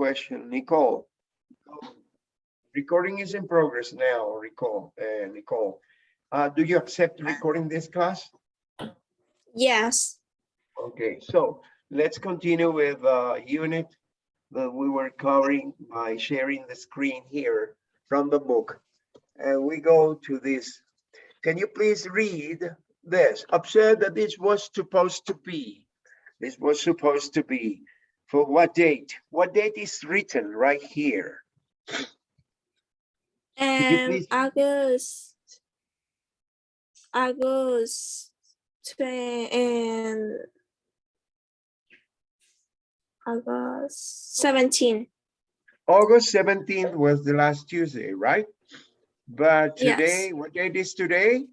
question, Nicole. Recording is in progress now, recall, uh, Nicole. Uh, do you accept recording this class? Yes. Okay, so let's continue with uh unit that we were covering by sharing the screen here from the book. And we go to this. Can you please read this? Observe that this was supposed to be. This was supposed to be. For what date? What date is written right here? And August. August. And. August seventeen. August 17th was the last Tuesday, right? But Yes. today, what date is today?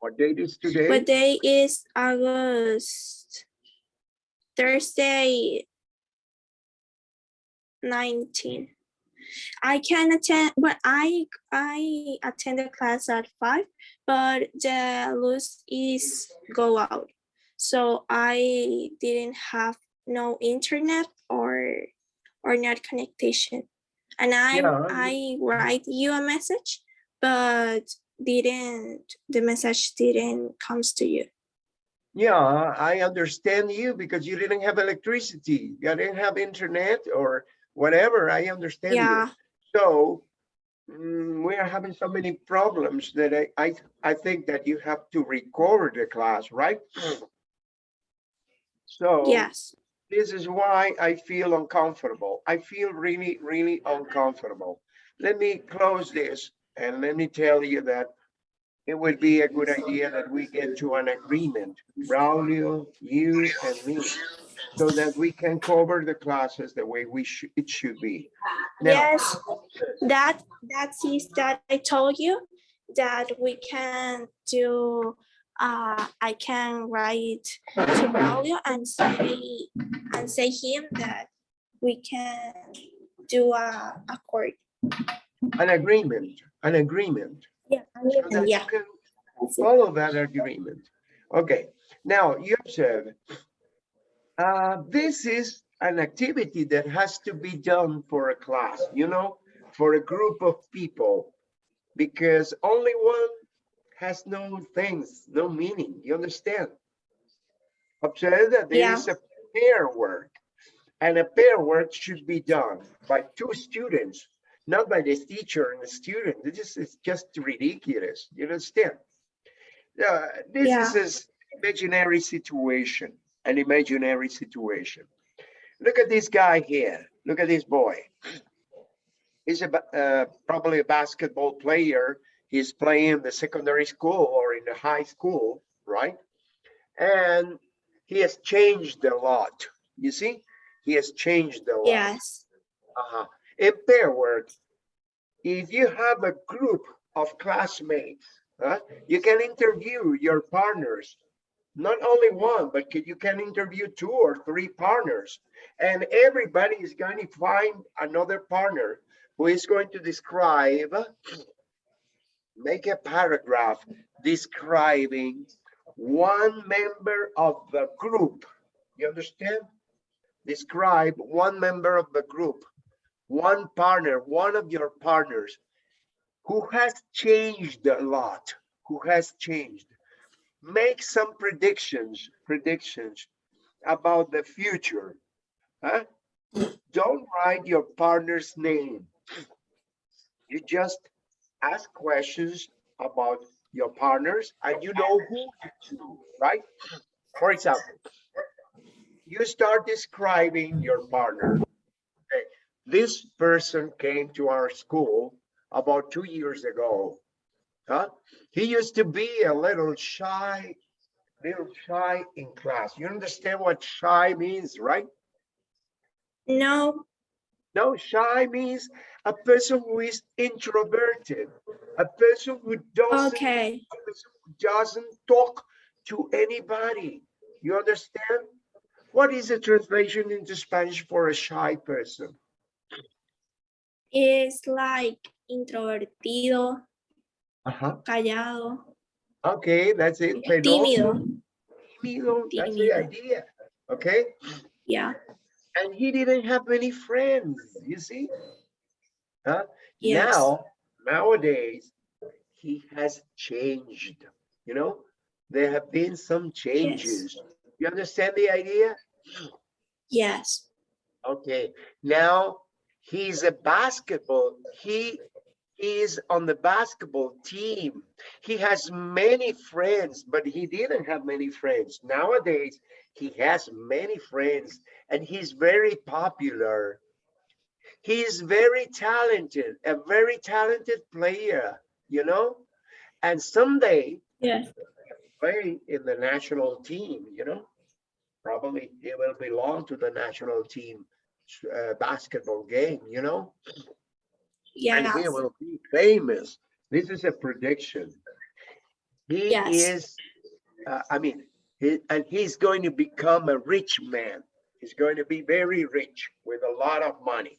What date is today? What day is August? Thursday. Nineteen. I can attend, but I, I attended class at five, but the list is go out. So I didn't have no internet or, or net connection. And I, Yeah. I write you a message, but didn't, the message didn't comes to you. Yeah, I understand you because you didn't have electricity, you didn't have internet or whatever, I understand Yeah, you. So mm, we are having so many problems that I, I, I think that you have to record the class, right? So yes, this is why I feel uncomfortable. I feel really, really uncomfortable. Let me close this and let me tell you that it would be a good idea that we get to an agreement, Braulio, you and me, so that we can cover the classes the way we should, it should be. Now, yes, that, that is that I told you that we can do, uh, I can write to Braulio and say, and say him that we can do a accord. an agreement, an agreement. Yeah, so yeah, Follow that agreement. Okay, now you observe. Uh, this is an activity that has to be done for a class, you know, for a group of people. Because only one has no things, no meaning, you understand? Observe that there Yeah. is a pair work. And a pair work should be done by two students, not by the teacher and the student. This is just ridiculous, you understand? Yeah, this Yeah. is an imaginary situation, an imaginary situation. Look at this guy here. Look at this boy. He's a, uh, probably a basketball player. He's playing in the secondary school or in the high school, right? And he has changed a lot. You see, he has changed a lot. yes, Uh-huh. In pair work, if you have a group of classmates, huh, you can interview your partners. Not only one, but you can interview two or three partners. And everybody is going to find another partner who is going to describe, make a paragraph describing one member of the group. You understand? Describe one member of the group one partner, one of your partners who has changed a lot, who has changed. Make some predictions, predictions about the future. Huh? Don't write your partner's name. You just ask questions about your partners and you know who to right? For example, you start describing your partner this person came to our school about two years ago. Huh? He used to be a little shy, little shy in class. You understand what shy means, right? no, No, shy means a person who is introverted, a person who doesn't, okay, a person who doesn't talk to anybody. You understand? What is the translation into Spanish for a shy person? It's like introvertido, Uh-huh. callado, Okay, that's it. tímido, Tímido, that's the idea, okay? yeah, and he didn't have many friends, you see? Huh? Yes. Now, nowadays, he has changed, you know? There have been some changes. You understand the idea? Yes. Okay, now he's a basketball, he is on the basketball team. He has many friends, but he didn't have many friends. Nowadays, he has many friends and he's very popular. He's very talented, a very talented player, you know? And someday Yes. play in the national team, you know? Probably he will belong to the national team uh, basketball game, you know? Yeah. And he will be famous. This is a prediction. He Yes. is, uh, I mean, he, and he's going to become a rich man. He's going to be very rich with a lot of money.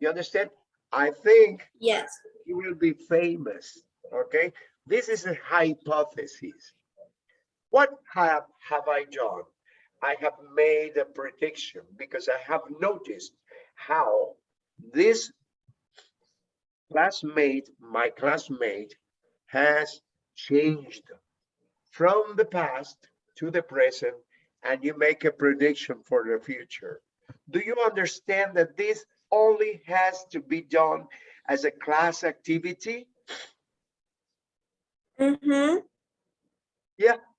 You understand? I think Yes. he will be famous. Okay, this is a hypothesis. What have, have I done? I have made a prediction because I have noticed how this classmate, my classmate, has changed from the past to the present, and you make a prediction for the future. Do you understand that this only has to be done as a class activity? Mm-hmm.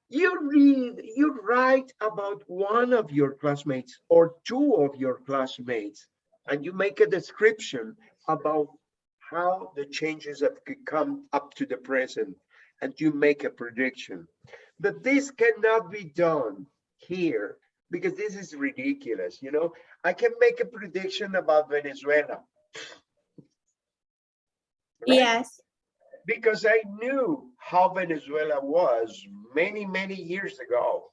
You read, you write about one of your classmates or two of your classmates, and you make a description about how the changes have come up to the present, and you make a prediction. But this cannot be done here because this is ridiculous, you know? I can make a prediction about Venezuela. right? Yes. Because I knew how Venezuela was many, many years ago.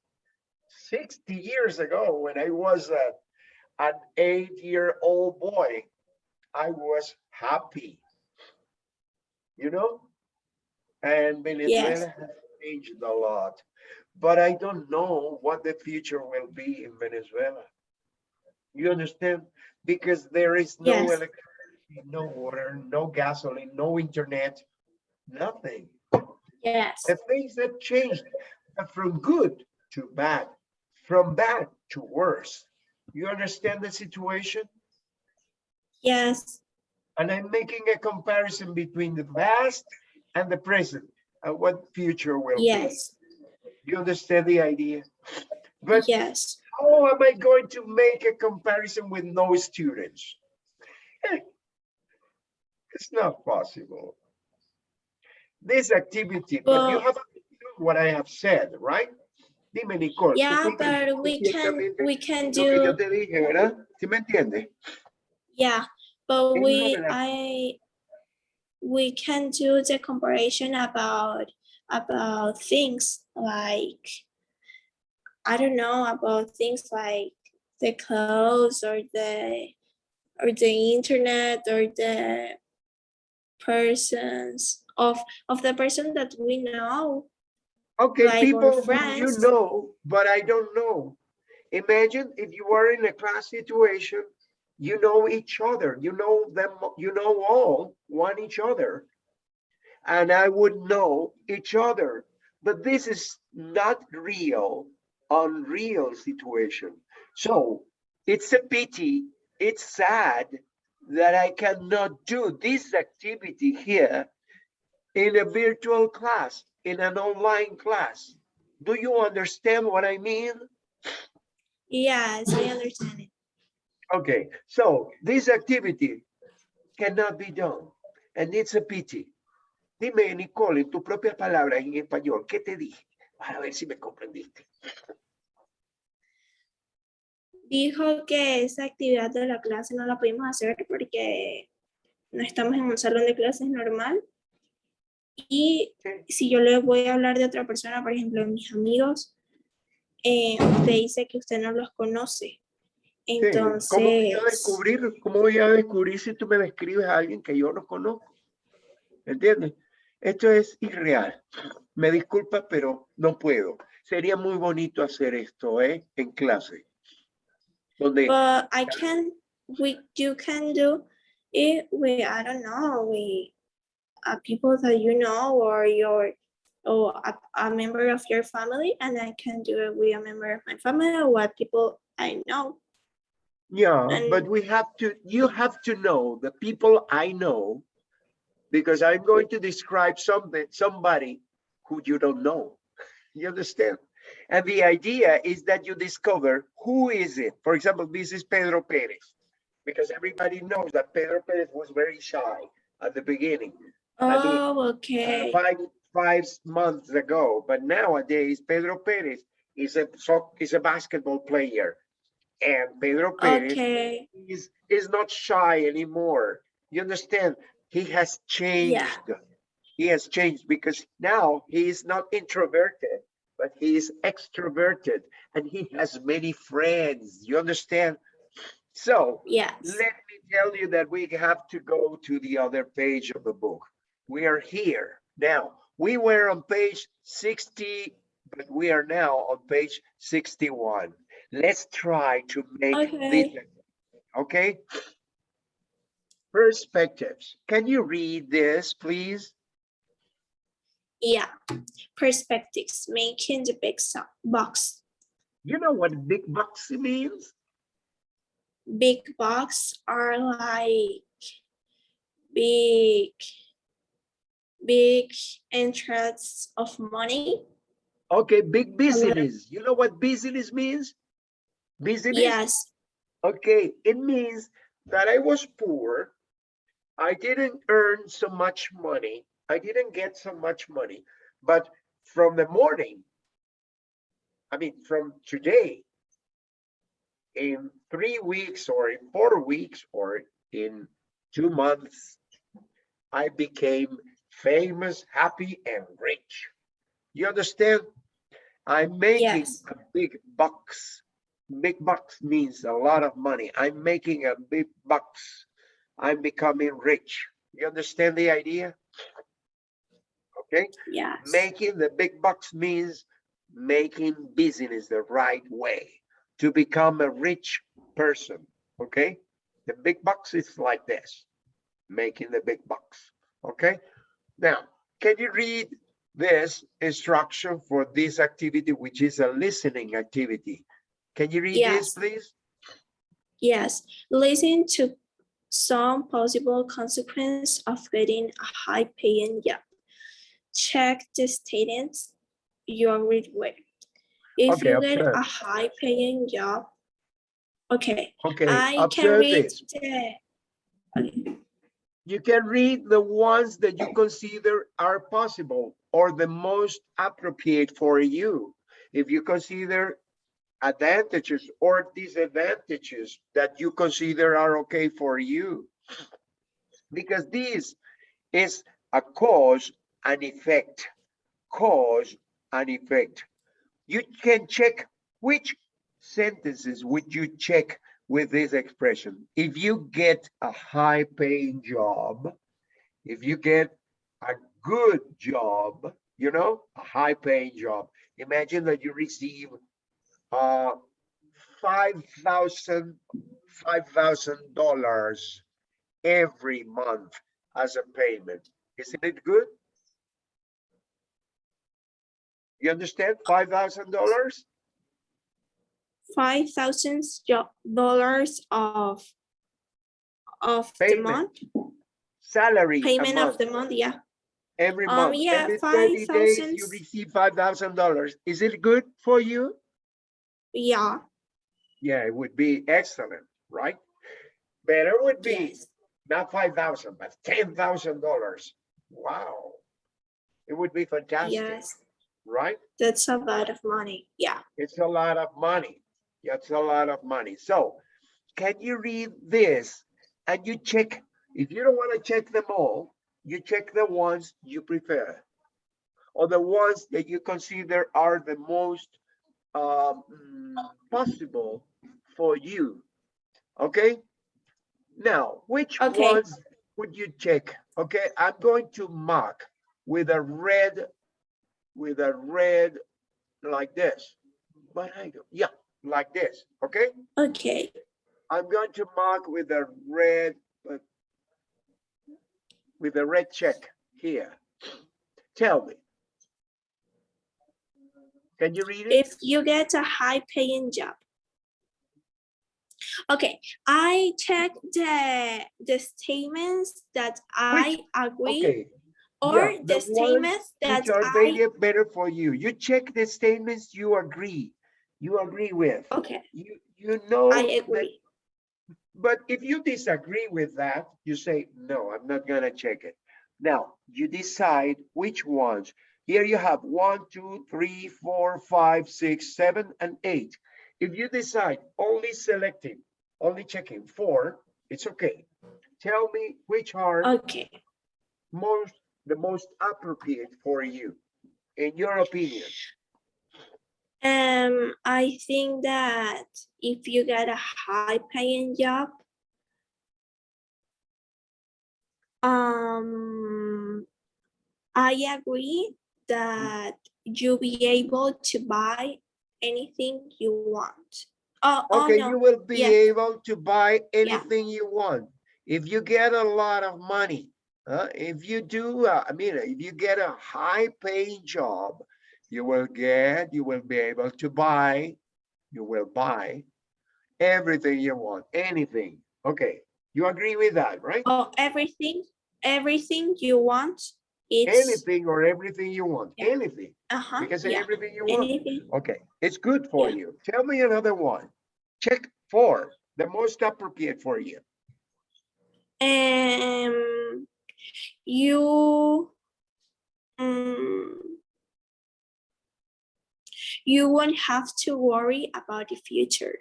60 years ago, when I was a, an eight-year-old boy, I was happy, you know? And Venezuela has changed a lot, but I don't know what the future will be in Venezuela. You understand? Because there is no Yes. electricity, no water, no gasoline, no internet, nothing. Yes. The things that changed from good to bad, from bad to worse. You understand the situation? Yes. And I'm making a comparison between the past and the present and what future will be. Yes. You understand the idea? But Yes. how am I going to make a comparison with no students? It's not possible. This activity, but you have to do what I have said, right? Dime, Nicole. Yeah, but we can we can Lo que yo do te dije, ¿verdad? ¿Sí me entiendes? yeah, but we una de las- I we can do the comparison about about things like I don't know about things like the clothes or the or the internet or the persons of of the person that we know. Okay, like people you know, but I don't know. Imagine if you are in a class situation, you know each other, you know them, you know all, one each other. And I would know each other, but this is not real, unreal situation. So it's a pity, it's sad that I cannot do this activity here in a virtual class, in an online class. Do you understand what I mean? Yes, I understand it. Okay, so this activity cannot be done, and it's a pity. Dime, Nicole, en tus propias palabras en español, ¿qué te dije? Para ver si me comprendiste. Dijo que esa actividad de la clase no la pudimos hacer porque no estamos en un salón de clases normal. Y si yo le voy a hablar de otra persona, por ejemplo, mis amigos, eh, usted dice que usted no los conoce. Sí, ¿Cómo voy a Entonces, descubrir, cómo voy a descubrir si tú me describes a alguien que yo no conozco? ¿Entiendes? Esto es irreal. Me disculpa, pero no puedo. Sería muy bonito hacer esto, ¿eh? En clase. donde But I can, we, you can do it I don't know, we, uh, people that you know or your, or a, a member of your family, and I can do it with a member of my family or what people I know. Yeah, but we have to, you have to know the people I know, because I'm going to describe something, somebody who you don't know. You understand? And the idea is that you discover who is it. For example, this is Pedro Perez, because everybody knows that Pedro Perez was very shy at the beginning. Oh, okay. five five months ago, but nowadays Pedro Perez is a is a basketball player, and Pedro Perez Okay, is is not shy anymore. You understand? He has changed. Yeah. He has changed because now he is not introverted, but he is extroverted, and he has many friends. You understand? So yes. let me tell you that we have to go to the other page of the book. We are here now. We were on page 60, but we are now on page 61. Let's try to make this, Okay. okay? Perspectives. Can you read this, please? Yeah, perspectives, making the big box. You know what big box means? Big box are like big, big interests of money. Okay, big business. You know what business means? Business? Yes, Okay, it means that I was poor. I didn't earn so much money. I didn't get so much money, but from the morning, I mean, from today, in three weeks or in four weeks or in two months, I became famous, happy, and rich. You understand? I'm making Yes. a big bucks. Big bucks means a lot of money. I'm making a big bucks. I'm becoming rich. You understand the idea? Okay, yes, making the big bucks means making business the right way to become a rich person. Okay, the big bucks is like this, making the big bucks. Okay, now can you read this instruction for this activity, which is a listening activity? Can you read this, please? yes. Listen to some possible consequence of getting a high paying job. Check the statements you read with. If Okay, you get observe. a high paying job, okay, Okay, I can read this. the. okay, You can read the ones that you consider are possible or the most appropriate for you. If you consider advantages or disadvantages that you consider are okay for you. Because this is a cause and effect, cause and effect. You can check which sentences would you check with this expression. If you get a high paying job, if you get a good job, you know, a high paying job, imagine that you receive uh, five thousand, five thousand dollars every month as a payment. Isn't it good? You understand? Five thousand dollars? Five thousand dollars of. Of the Payment, month, Salary payment of the month, yeah, every um, month. yeah, Every days, you receive five thousand dollars. Is it good for you? yeah, Yeah, it would be excellent, right? Better would be yes, not five thousand, but ten thousand dollars. Wow. It would be fantastic, yes, right? that's a lot of money, yeah. It's a lot of money. It's a lot of money. So can you read this and you check, if you don't want to check them all, you check the ones you prefer. Or the ones that you consider are the most um, possible for you. Okay? Now, which Okay. ones would you check? Okay, I'm going to mark with a red, with a red like this. But I go, yeah, like this, okay? Okay. I'm going to mark with a red, uh, with a red check here. Tell me. Can you read it? If you get a high paying job. Okay, I check the the statements that I agree Okay, or yeah, the the statements that which are I better for you. You check the statements you agree, you agree with. okay, You, you know. I that- agree. But if you disagree with that, you say, no, I'm not gonna check it. Now, you decide which ones. Here you have one, two, three, four, five, six, seven, and eight. If you decide only selecting, only checking four, it's okay. Tell me which are Okay. most, the most appropriate for you, in your opinion. Um, I think that if you get a high paying job, um, I agree that you'll be able to buy anything you want. Oh, oh Okay, you will be yeah. able to buy anything you want. If you get a lot of money, uh, if you do, uh, I mean, if you get a high paying job, you will get, you will be able to buy, you will buy everything you want, anything. Okay, you agree with that, right? oh, everything, everything you want, it's, Anything or everything you want, Yeah. anything. You can say yeah, everything you want. anything. Okay, it's good for Yeah. you. Tell me another one. Check four, the most appropriate for you. Um, you, um, you won't have to worry about the future.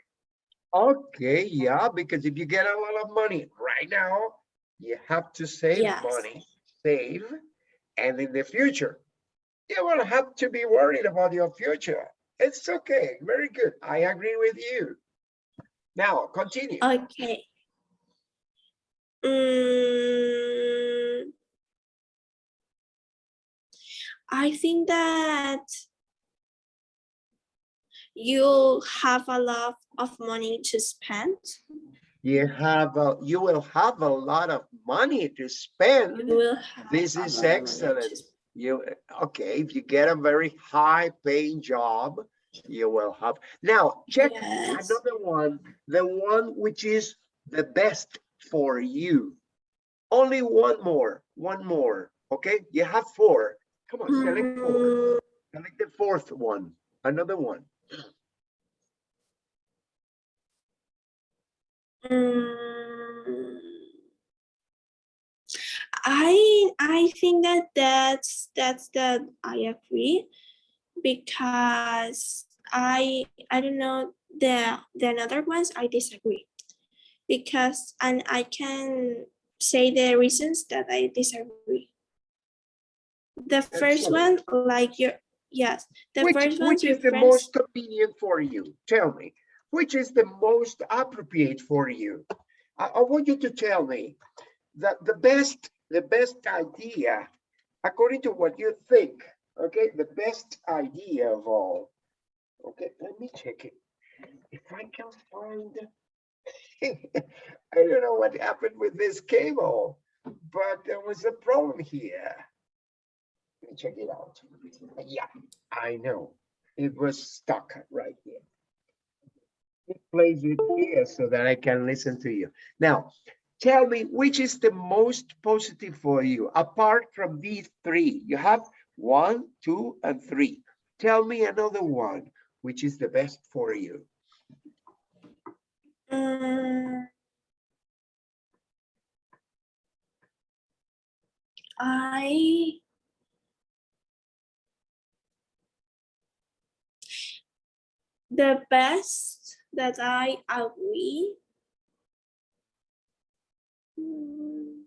Okay, yeah, because if you get a lot of money right now, you have to save Yes. money, save, and in the future, you will have to be worried about your future. It's okay, very good. I agree with you. Now, continue. Okay. Mm, I think that you'll have a lot of money to spend. You have, a- you will have a lot of money to spend. You This is lot of money to excellent. You, okay, if you get a very high paying job, you will have. Now, check Yes. another one, the one which is the best for you. Only one more, one more, okay? You have four. Come on, select four. Mm, Select the fourth one, another one. Mm. I I think that that's that's the I agree because I I don't know the the another ones I disagree because and I can say the reasons that I disagree. The first one, like your yes, the Which, first which is the friends. most convenient for you? Tell me, which is the most appropriate for you? I, I want you to tell me that the best, the best idea, according to what you think, okay, the best idea of all. Okay, let me check it. If I can find, I don't know what happened with this cable, but there was a problem here. Check it out. Yeah, I know. It was stuck right here. It plays it here so that I can listen to you. Now, tell me which is the most positive for you, apart from these three. You have one, two, and three. Tell me another one, which is the best for you. Mm. I the best that I agree. Mm.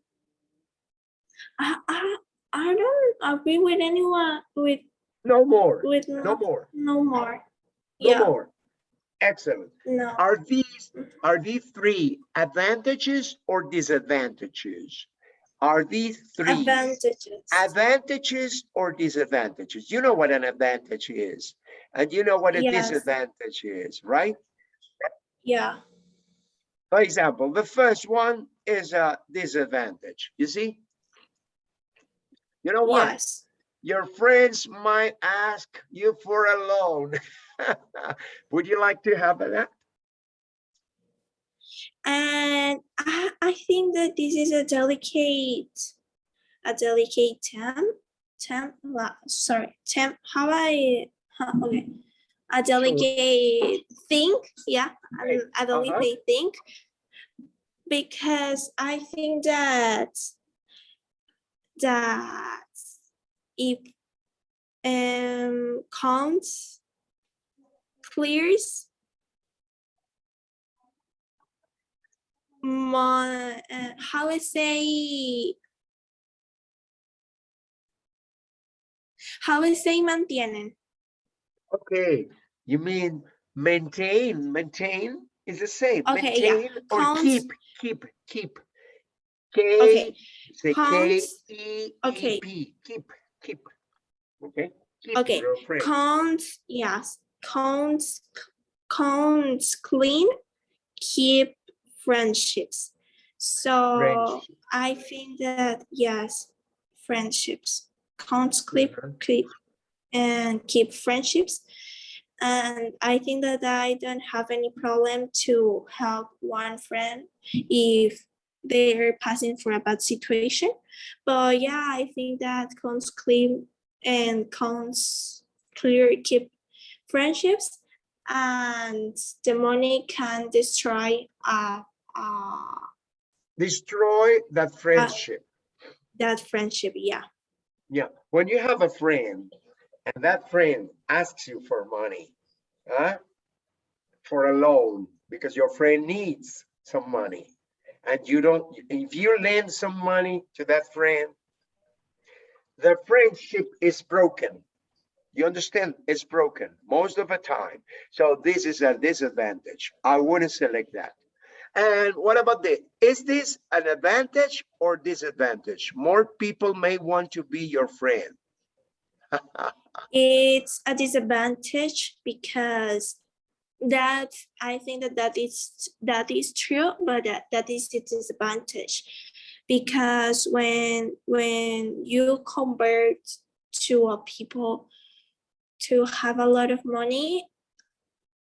I, I I don't agree with anyone with No more, with no no, more, no more. no Yeah, more. Excellent. no. Are these, are these three advantages or disadvantages? Are these three? Advantages. advantages or disadvantages? You know what an advantage is. And you know what a Yes. disadvantage is, right? Yeah. For example, the first one is a disadvantage, you see? You know what? Yes. Your friends might ask you for a loan. Would you like to have that? And I, I think that this is a delicate, a delicate term, term, sorry, term, how I, okay. A delicate think yeah, Okay, a- a delicate thing. Because I think that, that if um counts clears my uh, how I say how I say mantienen. Okay, you mean maintain, maintain is the same. Okay, yeah, or keep, keep, keep. K, Okay, say K, E, okay. E, P, keep, keep. Okay? Keep Okay, counts yes counts counts clean keep friendships. So Friendship. I think that yes, friendships counts clip Mhm. And keep friendships. And I think that I don't have any problem to help one friend if they're passing for a bad situation. But yeah, I think that counts clean and counts clear keep friendships and the money can destroy uh, uh, Destroy that friendship. that friendship. Yeah. Yeah, when you have a friend and that friend asks you for money, huh? For a loan, because your friend needs some money. And you don't, if you lend some money to that friend, the friendship is broken. You understand? It's broken most of the time. So this is a disadvantage. I wouldn't select that. And what about the, is this an advantage or disadvantage? More people may want to be your friend. It's a disadvantage because that I think that that is that is true, but that, that is a disadvantage. Because when when you convert to a people to have a lot of money,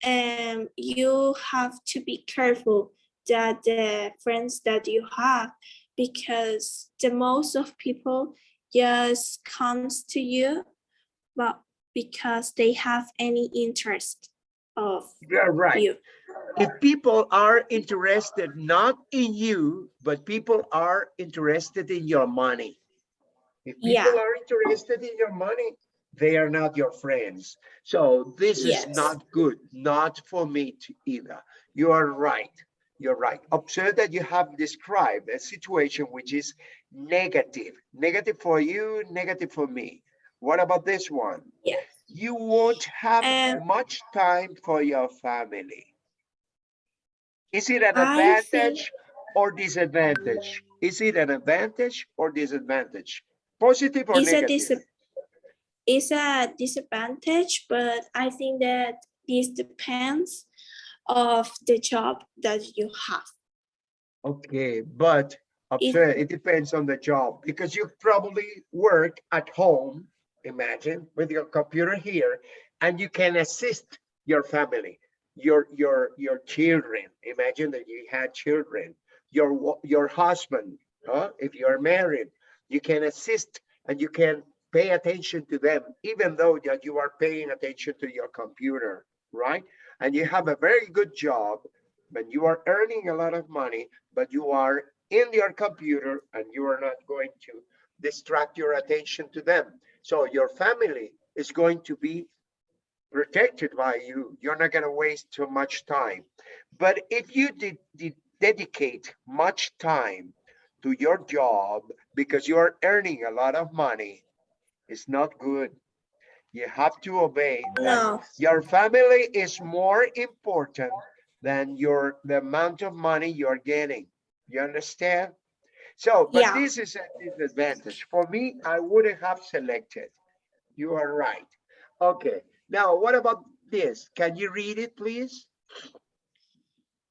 um, you have to be careful that the friends that you have because the most of people just comes to you but because they have any interest of You're right. you. If people are interested not in you, but people are interested in your money. If Yeah. people are interested in your money, they are not your friends. So this is not good, not for me to either. You are right. You're right. Observe that you have described a situation which is negative, negative for you, negative for me. What about this one? Yes. You won't have much time for your family. Is it an I think- advantage or disadvantage? Is it an advantage or disadvantage? Positive or It's a negative? dis it's a disadvantage, but I think that this depends of the job that you have. Okay, but observe, it depends on the job because you probably work at home, imagine, with your computer here, and you can assist your family, your your your children. Imagine that you had children, your your husband, huh? If you are married, you can assist and you can pay attention to them, even though that you are paying attention to your computer, right? And you have a very good job, but you are earning a lot of money, but you are in your computer and you are not going to distract your attention to them. So your family is going to be protected by you. You're not going to waste too much time. But if you did, did dedicate much time to your job because you are earning a lot of money, it's not good. You have to obey. No, your family is more important than your the amount of money you're getting. You understand? So, but Yeah. this is a disadvantage. For me, I wouldn't have selected. You are right. Okay, Now, what about this? Can you read it, please?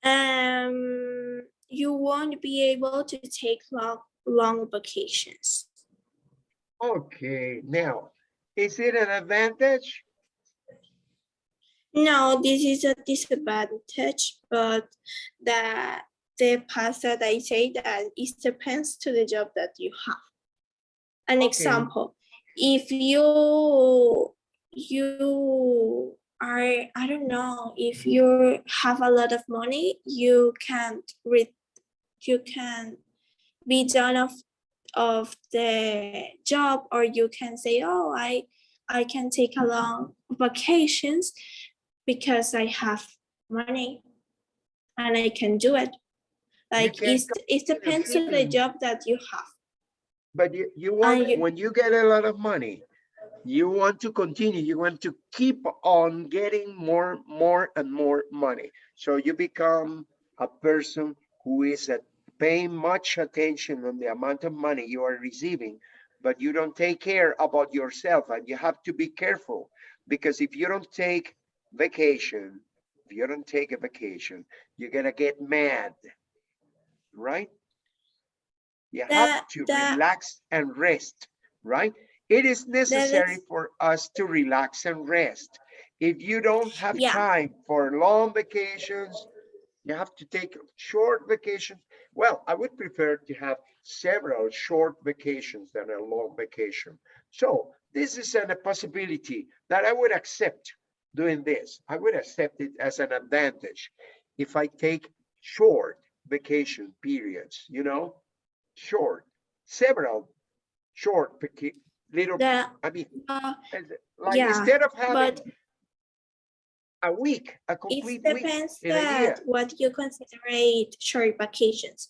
Um, you won't be able to take long, long vacations. Okay, now, is it an advantage? No, this is a disadvantage, but the the past that I say that it depends to the job that you have. An Okay. example, if you you are, I don't know, if you have a lot of money, you can't read, you can be done of of the job, or you can say, oh, I I can take mm-hmm. a long vacations because I have money and I can do it. Like can it's, it depends on the job that you have. But you, you want, you- when you get a lot of money, you want to continue, you want to keep on getting more, more and more money. So you become a person who is at paying much attention on the amount of money you are receiving, but you don't take care about yourself and you have to be careful. Because if you don't take vacation, if you don't take a vacation, you're gonna get mad, right? You have to the- relax and rest, right? It is necessary is- for us to relax and rest. If you don't have Yeah. time for long vacations, you have to take short vacations. Well, I would prefer to have several short vacations than a long vacation. So this is an- a possibility that I would accept doing this. I would accept it as an advantage if I take short vacation periods, you know, short, several short, little, The, I mean, uh, like yeah, instead of having but a week, a it complete week depends year. that what you consider short vacations.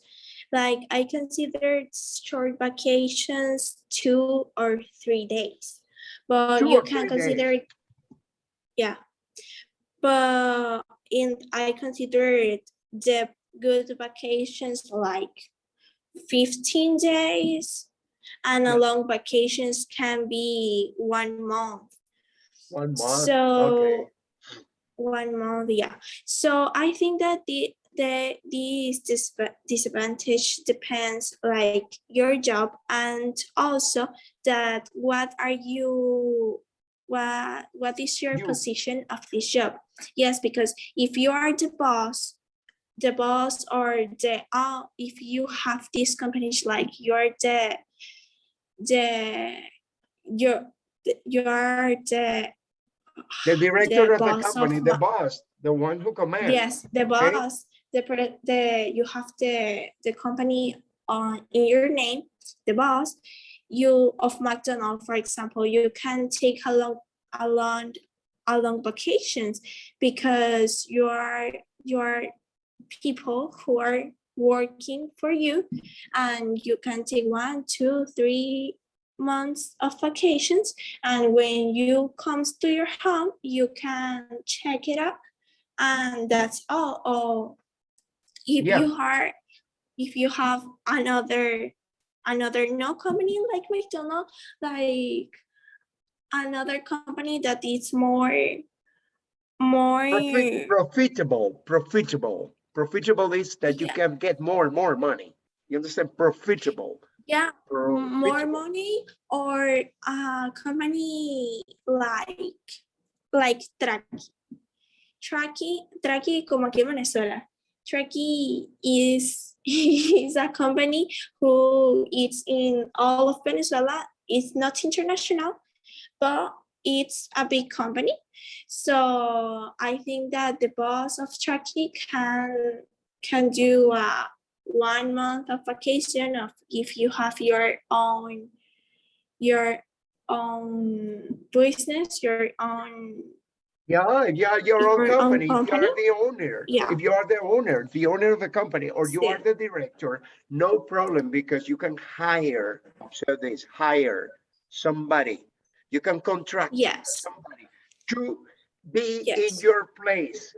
Like I consider short vacations two or three days, but Two you can three days. consider it. Yeah, but in I consider it the good vacations like fifteen days, and a long vacations can be one month. One month, okay. So one month, yeah. So I think that the the this disadvantage depends like your job and also that what are you what what is your You. position of this job? Yes, because if you are the boss, the boss or the uh, if you have these companies like you're the the you're you're the The director of the boss of company, the boss, the one who commands. Yes, the okay? boss, the the you have the the company on in your name, the boss. You of McDonald, for example, you can take a long a long a long vacations because you are you are people who are working for you and you can take one, two, three months of vacations and when you comes to your home you can check it up and that's all or if Yeah. you are if you have another another no company like mcdonald like another company that is more more Profit- Profitable, profitable. Profitable is that you Yeah. can get more and more money. You understand? Profitable. yeah m- more money or a company like like Traki. Traki, Traki como aquí en Venezuela. Traki is is a company who is in all of Venezuela. It's not international, but it's a big company. So I think that the boss of Traki can can do a one month of vacation of if you have your own your own business, your own Yeah, are your own Your own company, you are the owner. Yeah. If you are the owner, the owner of the company, or you are the director, no problem, because you can hire, so this, hire somebody. You can contract yes. somebody to be in your place.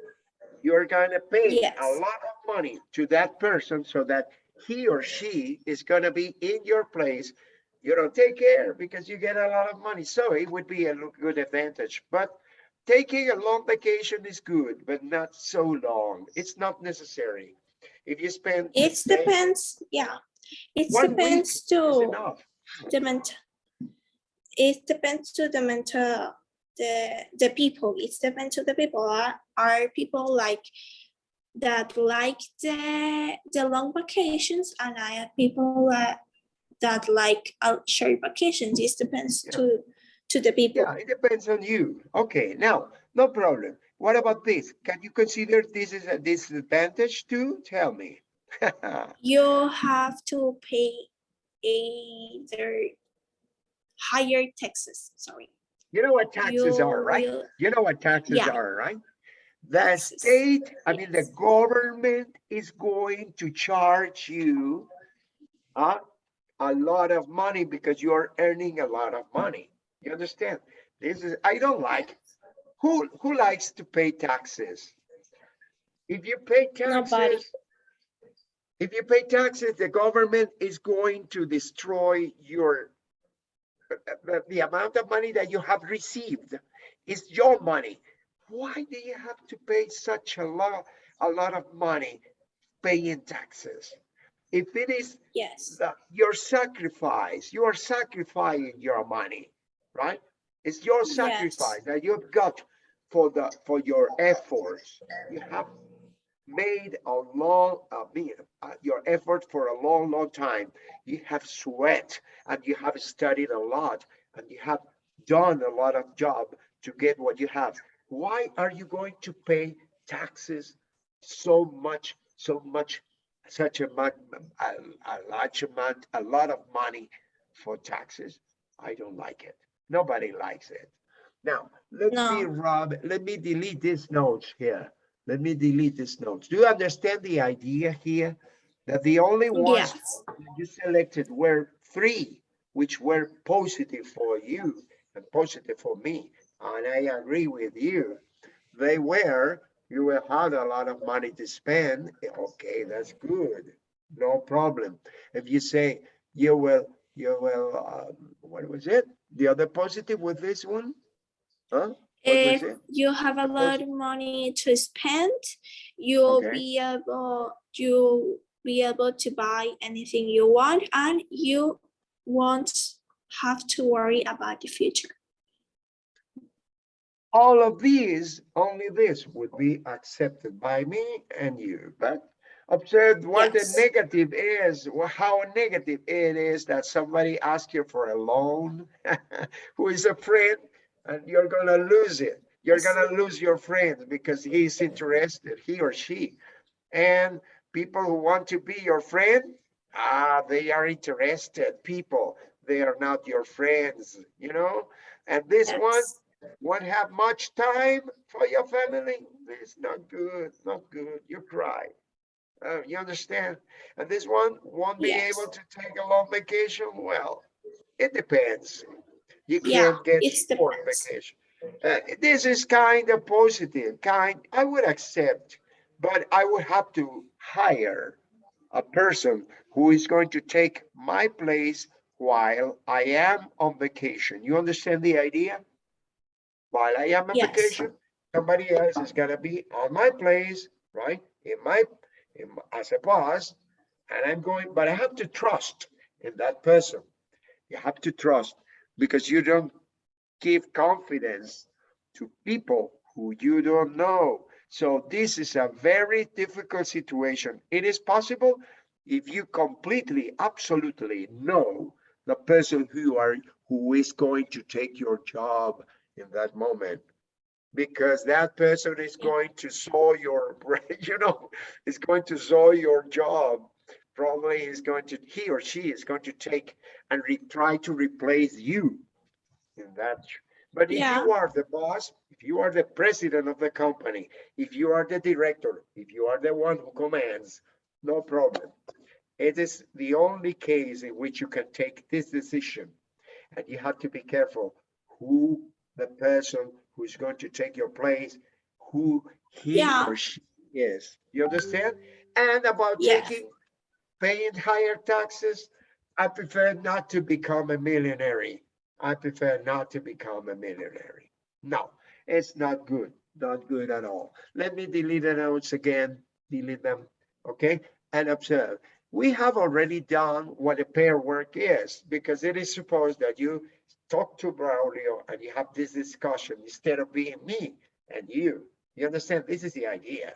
You're gonna pay a lot of money to that person so that he or she is gonna be in your place. You don't take care because you get a lot of money. So it would be a good advantage, but taking a long vacation is good, but not so long. It's not necessary. If you spend. It depends, yeah. It depends to enough. the mental. It depends to the mental, the, the people. It depends to the people. Are, are people like that like the, the long vacations and I have people that, that like uh, short vacations. It depends Yeah. to, to the people. Yeah, it depends on you. Okay, now, no problem. What about this? Can you consider this is a disadvantage too? Tell me. You have to pay either higher taxes, sorry. You know what taxes You are, right? will- You know what taxes Yeah. are, right? The Taxes, state, I mean, the government is going to charge you uh, a lot of money because you're earning a lot of money. You understand? This is, I don't like, who, who likes to pay taxes? If you pay Nobody. taxes, if you pay taxes, the government is going to destroy your, the, the amount of money that you have received is your money. Why do you have to pay such a lot, a lot of money paying taxes? If it is Yes, the- your sacrifice, you are sacrificing your money, right? It's your Yes. sacrifice that you've got for the, for your efforts. You have made a long, uh, uh, your effort for a long, long time. You have sweat and you have studied a lot and you have done a lot of job to get what you have. Why are you going to pay taxes so much, so much, such a much, a, a large amount, a lot of money for taxes? I don't like it. Nobody likes it. Now, let me, Rob, let me delete these notes here. Let me delete this notes. Do you understand the idea here? That the only ones yes, that you selected were three, which were positive for you and positive for me. And I agree with you. They were, you will have a lot of money to spend. Okay, that's good. No problem. If you say you will, you will, um, what was it? The other positive with this one? Huh? If you have a lot of money to spend, you'll Okay. be able, you be able to buy anything you want and you won't have to worry about the future. all of these, only this would be accepted by me and you, but observe what the negative is, how negative it is that somebody asks you for a loan, who is a friend, and you're gonna lose it. You're gonna lose your friend because he's interested, he or she. And people who want to be your friend, ah, they are interested people. They are not your friends, you know? And this one, Yes. won't have much time for your family. It's not good, not good. You cry. Uh, you understand? And this one won't be Yes. able to take a long vacation. Well, it depends. You Yeah, can't get depends. vacation. Uh, this is kind of positive, kind, I would accept, but I would have to hire a person who is going to take my place while I am on vacation. You understand the idea? While I am on Yes. vacation, somebody else is gonna be on my place, right? In my, in, my- as a boss, and I'm going, but I have to trust in that person. You have to trust because you don't give confidence to people who you don't know. So this is a very difficult situation. It is possible if you completely, absolutely know the person who are, who is going to take your job in that moment. Because that person is going to saw your, you know, is going to saw your job. Probably is going to, he or she is going to take and re, try to replace you in that. But if Yeah. you are the boss, if you are the president of the company, if you are the director, if you are the one who commands, no problem. It is the only case in which you can take this decision. And you have to be careful who the person who is going to take your place, who he Yeah. or she is. You understand? And about Yes. taking, paying higher taxes, I prefer not to become a millionaire. I prefer not to become a millionaire. No, It's not good, not good at all. Let me delete the notes again, delete them, okay? And observe, we have already done what a pair work is because it is supposed that you talk to Braulio and you have this discussion instead of being me and you. You understand? This is the idea.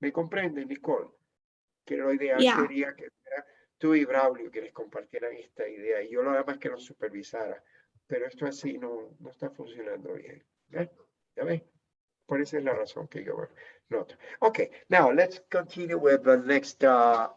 ¿Me comprende, Nicole? Yeah. sería que fuera tú y Braulio que les compartieran esta idea y yo lo demás que lo supervisara. Pero esto así no, no está funcionando bien. ¿Ya? ¿Ya ves? Por esa es la razón que yo noto. Okay, now let's continue with the next uh,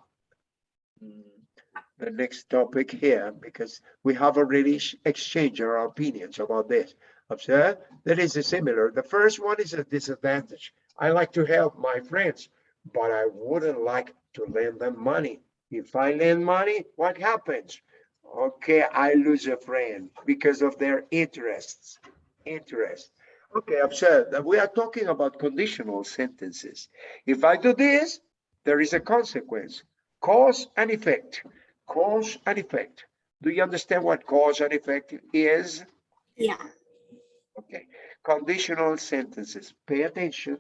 the next topic here because we have already exchanged our opinions about this. Observe that is a similar. The first one is a disadvantage. I like to help my friends, but I wouldn't like to lend them money. If I lend money, what happens? Okay, I lose a friend because of their interests. Interest. Okay, observe that we are talking about conditional sentences. If I do this, there is a consequence. Cause and effect. Cause and effect. Do you understand what cause and effect is? Yeah. Okay, conditional sentences. Pay attention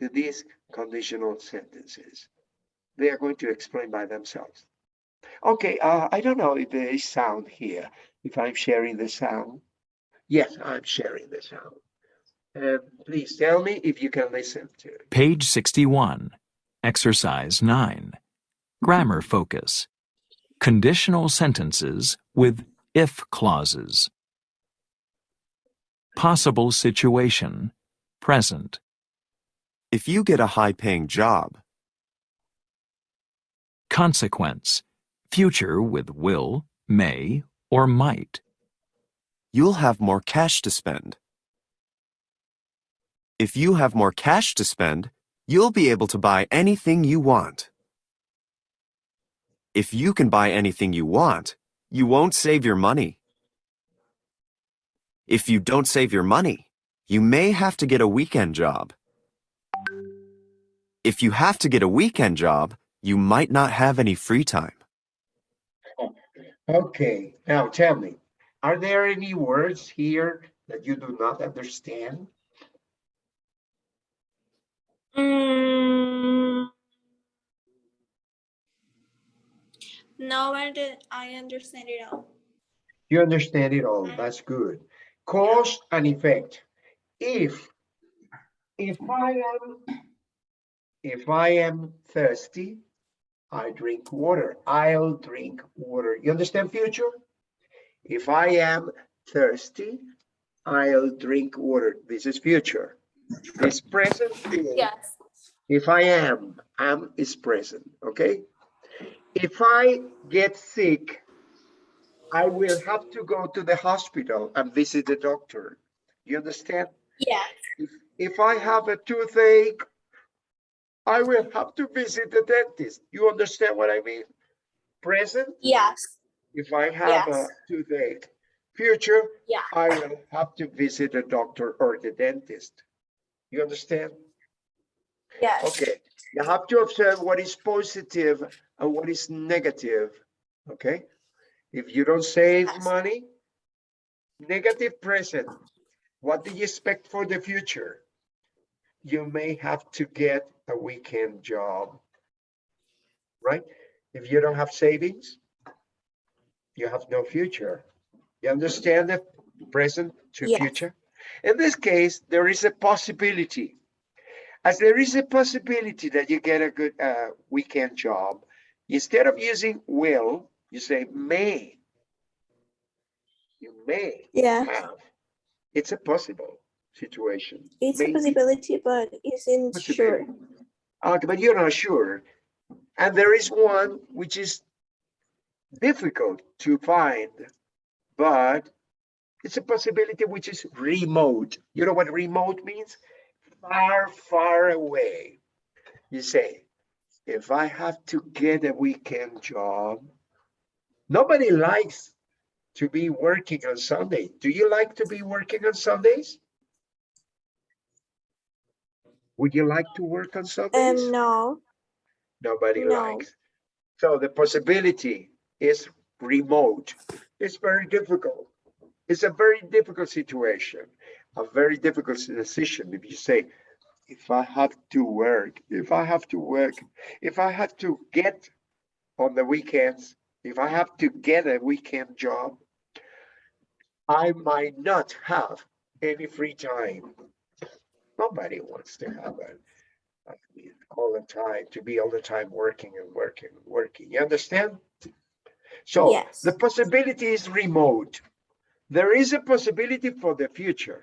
to these conditional sentences. They are going to explain by themselves. Okay, uh, I don't know if there is sound here, if I'm sharing the sound. Yes, I'm sharing the sound. And please tell me if you can listen to it. Page 61. Exercise 9. Grammar focus. Conditional sentences with if clauses. Possible situation. Present. If you get a high paying job, Consequence. Future with will, may, or might. you'll have more cash to spend. If you have more cash to spend, you'll be able to buy anything you want. If you can buy anything you want, you won't save your money. If you don't save your money, you may have to get a weekend job. If you have to get a weekend job, you might not have any free time. Okay, now tell me, are there any words here that you do not understand? Mm. No, I did- I understand it all. You understand it all, that's good. Cause and effect. If, if I am, if I am thirsty, I drink water, I'll drink water. You understand future? If I am thirsty, I'll drink water. This is future. This present Yes. if I am, am is present, okay? If I get sick, I will have to go to the hospital and visit the doctor. You understand? Yes. If, if I have a toothache, I will have to visit the dentist. You understand what I mean? Present, Yes. if I have a toothache. Future, Yeah. I will have to visit a doctor or the dentist. You understand? Yes. Okay, you have to observe what is positive and what is negative, okay? If you don't save Yes. money, negative present, what do you expect for the future? You may have to get a weekend job, right? If you don't have savings, you have no future. You understand the present to Yes. future? In this case, there is a possibility as there is a possibility that you get a good uh, weekend job, instead of using will, you say may. You may Yeah. have. It's a possible situation. It's a possibility, but isn't sure. But you're not sure. And there is one which is difficult to find, but it's a possibility which is remote. You know what remote means? Far, far away. You say, if I have to get a weekend job, nobody likes to be working on Sunday. Do you like to be working on Sundays? Would you like to work on Sundays? Um, no. Nobody No. likes. So the possibility is remote. It's very difficult. It's a very difficult situation. a very difficult decision if you say, if I have to work, if I have to work, if I have to get on the weekends, if I have to get a weekend job, I might not have any free time. Nobody wants to have. I mean, all the time, to be all the time working and working and working. You understand? So Yes. the possibility is remote. There is a possibility for the future.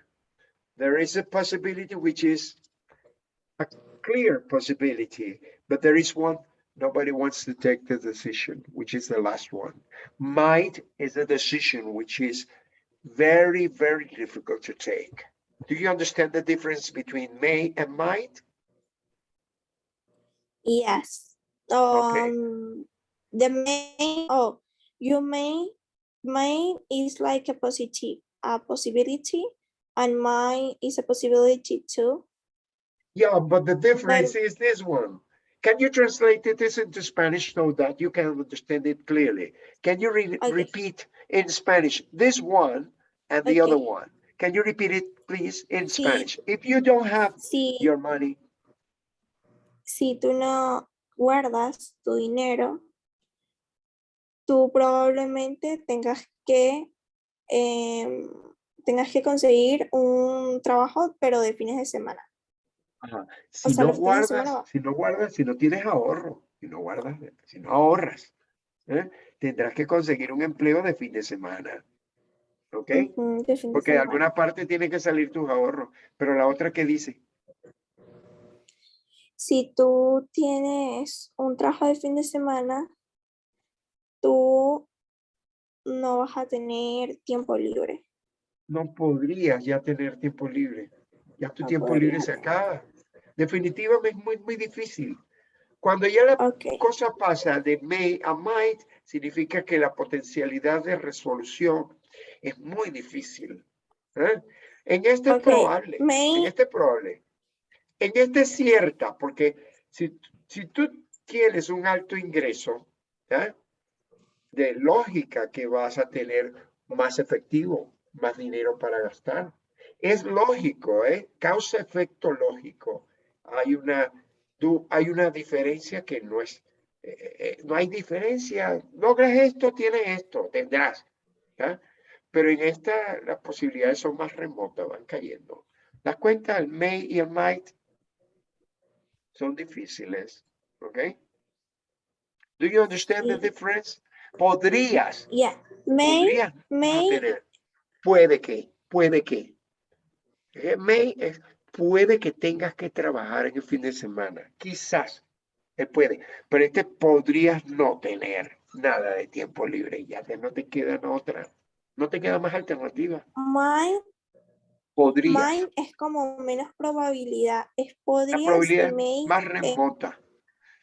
There is a possibility which is a clear possibility, but there is one nobody wants to take the decision, which is the last one. Might is a decision which is very, very difficult to take. Do you understand the difference between may and might? Yes. Okay. Um, the may, oh, you may, may is like a positive, a possibility, and mine is a possibility too. Yeah, but the difference is this one. Can you translate it this into Spanish so that you can understand it clearly? Can you re- Okay. repeat in Spanish this one and the other one? Can you repeat it, please, in Sí. Spanish? If you don't have Si, your money, si tú no guardas tu dinero, tú probablemente tengas que, em, tengas que conseguir un trabajo, pero de fines de semana. ajá, si sea, no semana guardas, va. si no guardas, si no tienes ahorro, si no guardas, si no ahorras, ¿eh? tendrás que conseguir un empleo de fin de semana. ¿Ok? Fin de Porque de alguna parte tiene que salir tus ahorros. Pero la otra que dice, si tú tienes un trabajo de fin de semana, tú no vas a tener tiempo libre. no podrías ya tener tiempo libre. Ya tu No tiempo libre se acaba. Definitivamente es muy, muy difícil. Cuando ya la Ok, cosa pasa de may a might, significa que la potencialidad de resolución es muy difícil. ¿eh? En este es Ok, probable, en este es probable. En este es cierta, porque si, si tú tienes un alto ingreso, ¿ya? de lógica que vas a tener más efectivo, más dinero para gastar. Es lógico, ¿eh? Causa-efecto lógico. Hay una, hay una diferencia que no es, eh, eh, no hay diferencia. Logras esto, tienes esto, tendrás. ¿ya? Pero en esta las posibilidades son más remotas, van cayendo. Las cuentas, el may y el might, son difíciles, ¿ok? Do you understand the difference? Podrías, yeah, may, podrías may, tener. Puede que, puede que. Eh, May es, puede que tengas que trabajar en el fin de semana. Quizás, él puede, pero este podrías no tener nada de tiempo libre. Ya que no te quedan otra, no te queda más alternativa. mine, Podrías. mine es como menos probabilidad. Es La podrías probabilidad más remota.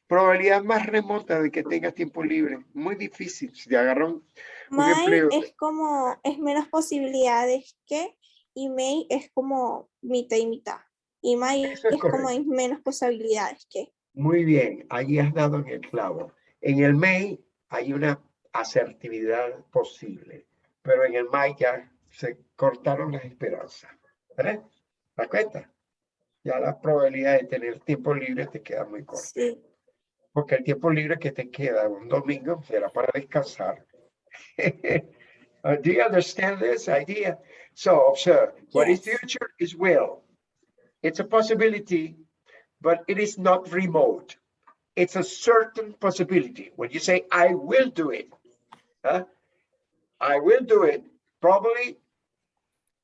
Probabilidad más remota de que tengas tiempo libre. Muy difícil. Si te agarran un Mine empleo. es como, es menos posibilidades que, y may es como mitad y mitad. Y may Eso es es como hay menos posibilidades que. Muy bien, allí has dado en el clavo. En el May hay una asertividad posible, pero en el May ya se cortaron las esperanzas. ¿Verdad? ¿Te das cuenta? Ya la probabilidad de tener tiempo libre te queda muy corta. Sí, Porque el tiempo libre que te queda un domingo será para descansar. Uh, Do you understand this idea? So observe, what is Yes. future is will. It's a possibility, but it is not remote. It's a certain possibility. When you say, I will do it, huh? I will do it, probably,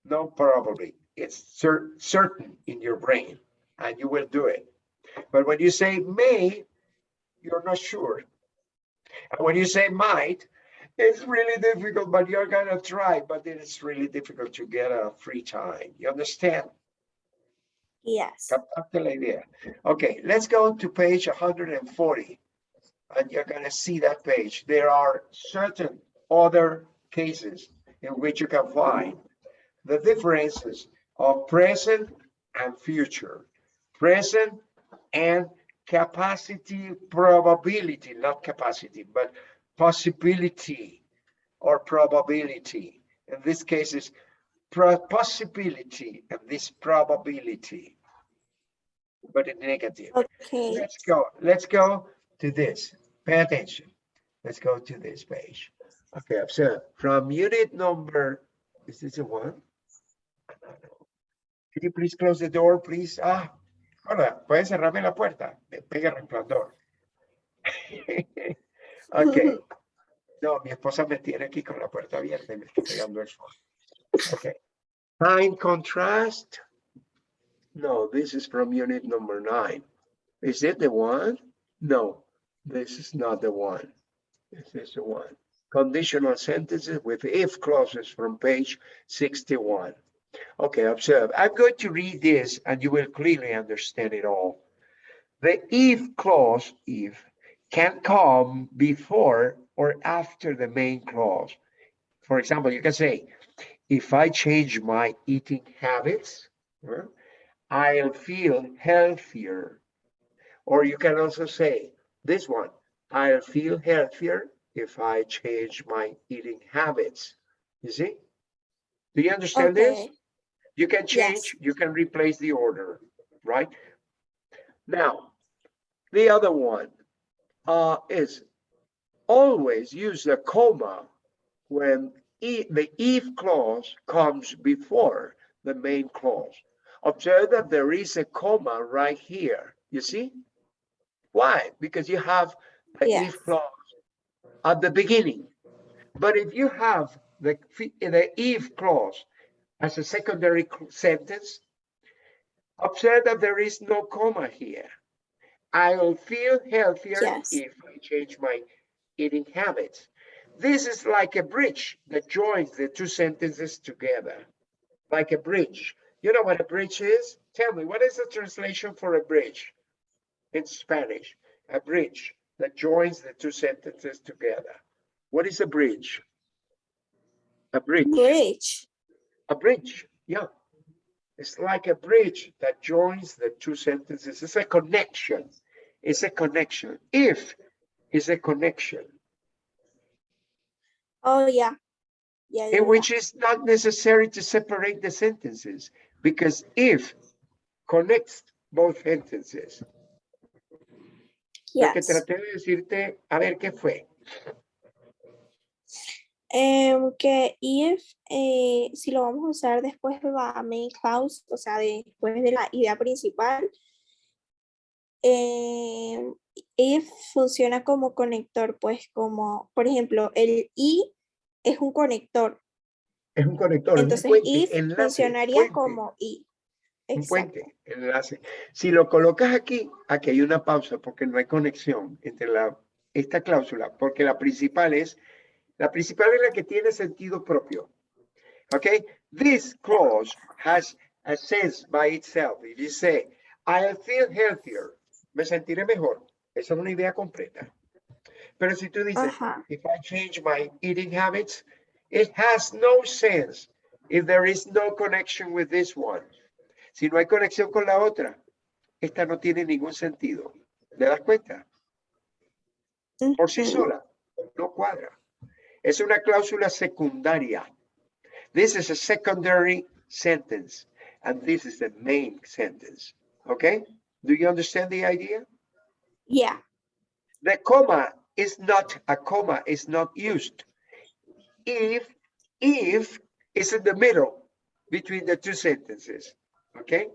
no, probably. It's cer- certain in your brain and you will do it. But when you say may, you're not sure. And when you say might, it's really difficult, but you're gonna try, but it's really difficult to get a free time. You understand? yes. La idea. Okay, let's go to page 140. And you're gonna see that page. There are certain other cases in which you can find the differences of present and future. Present and capacity probability, not capacity, but possibility or probability. In this case is possibility and this probability, but in negative. Okay. Let's go, let's go to this. Pay attention. Let's go to this page. Okay, observe from unit number, is this the one? Can you please close the door, please? Ah, hola, pueden cerrarme la puerta. Me pega resplandor. Ok. No, mi esposa me tiene aquí con la puerta abierta y me está pegando el sol. Okay. Time contrast. No, this is from unit number nine. Is it the one? No, this is not the one. This is the one. Conditional sentences with if clauses from page 61. Okay, observe. I'm going to read this and you will clearly understand it all. The if clause, if, can come before or after the main clause. For example, you can say, if I change my eating habits, I'll feel healthier. Or you can also say this one, I'll feel healthier if I change my eating habits. You see? Do you understand this? You can Yes. change, you can replace the order, right? Now, the other one uh, is always use a comma when e- the if clause comes before the main clause. Observe that there is a comma right here, you see? Why? Because you have the Yes. if clause at the beginning. But if you have the, the if clause as a secondary sentence, observe that there is no comma here. I'll feel healthier Yes. if I change my eating habits. This is like a bridge that joins the two sentences together, like a bridge. You know what a bridge is? Tell me, what is the translation for a bridge in Spanish? A bridge that joins the two sentences together. What is a bridge? A bridge. Bridge. A bridge, yeah. It's like a bridge that joins the two sentences. It's a connection. It's a connection. If is a connection, Oh, yeah. Yeah, yeah, in yeah. which is not necessary to separate the sentences because if connects both sentences. Lo que Yes. traté de decirte, a ver qué fue. Em, que if, eh, si lo vamos a usar después de la main clause, o sea, después de la idea principal, em, if funciona como conector, pues como, por ejemplo, el i es un conector, Es un conector, un entonces puente, if enlace, funcionaría puente. como i. un puente, enlace. Si lo colocas aquí, aquí hay una pausa porque no hay conexión entre la, esta cláusula, porque la principal es, la principal es la que tiene sentido propio. Okay, this clause has a sense by itself. If you say, I'll feel healthier, me sentiré mejor. Esa es una idea completa. Pero si tú dices, Ajá. if I change my eating habits, it has no sense if there is no connection with this one. Si no hay conexión con la otra, esta no tiene ningún sentido. ¿Le das cuenta? Por sí sola, no cuadra. Es una cláusula secundaria. This is a secondary sentence, and this is the main sentence. Okay? Do you understand the idea? Yeah. The comma is not, a comma is not used. If, if is in the middle between the two sentences, okay?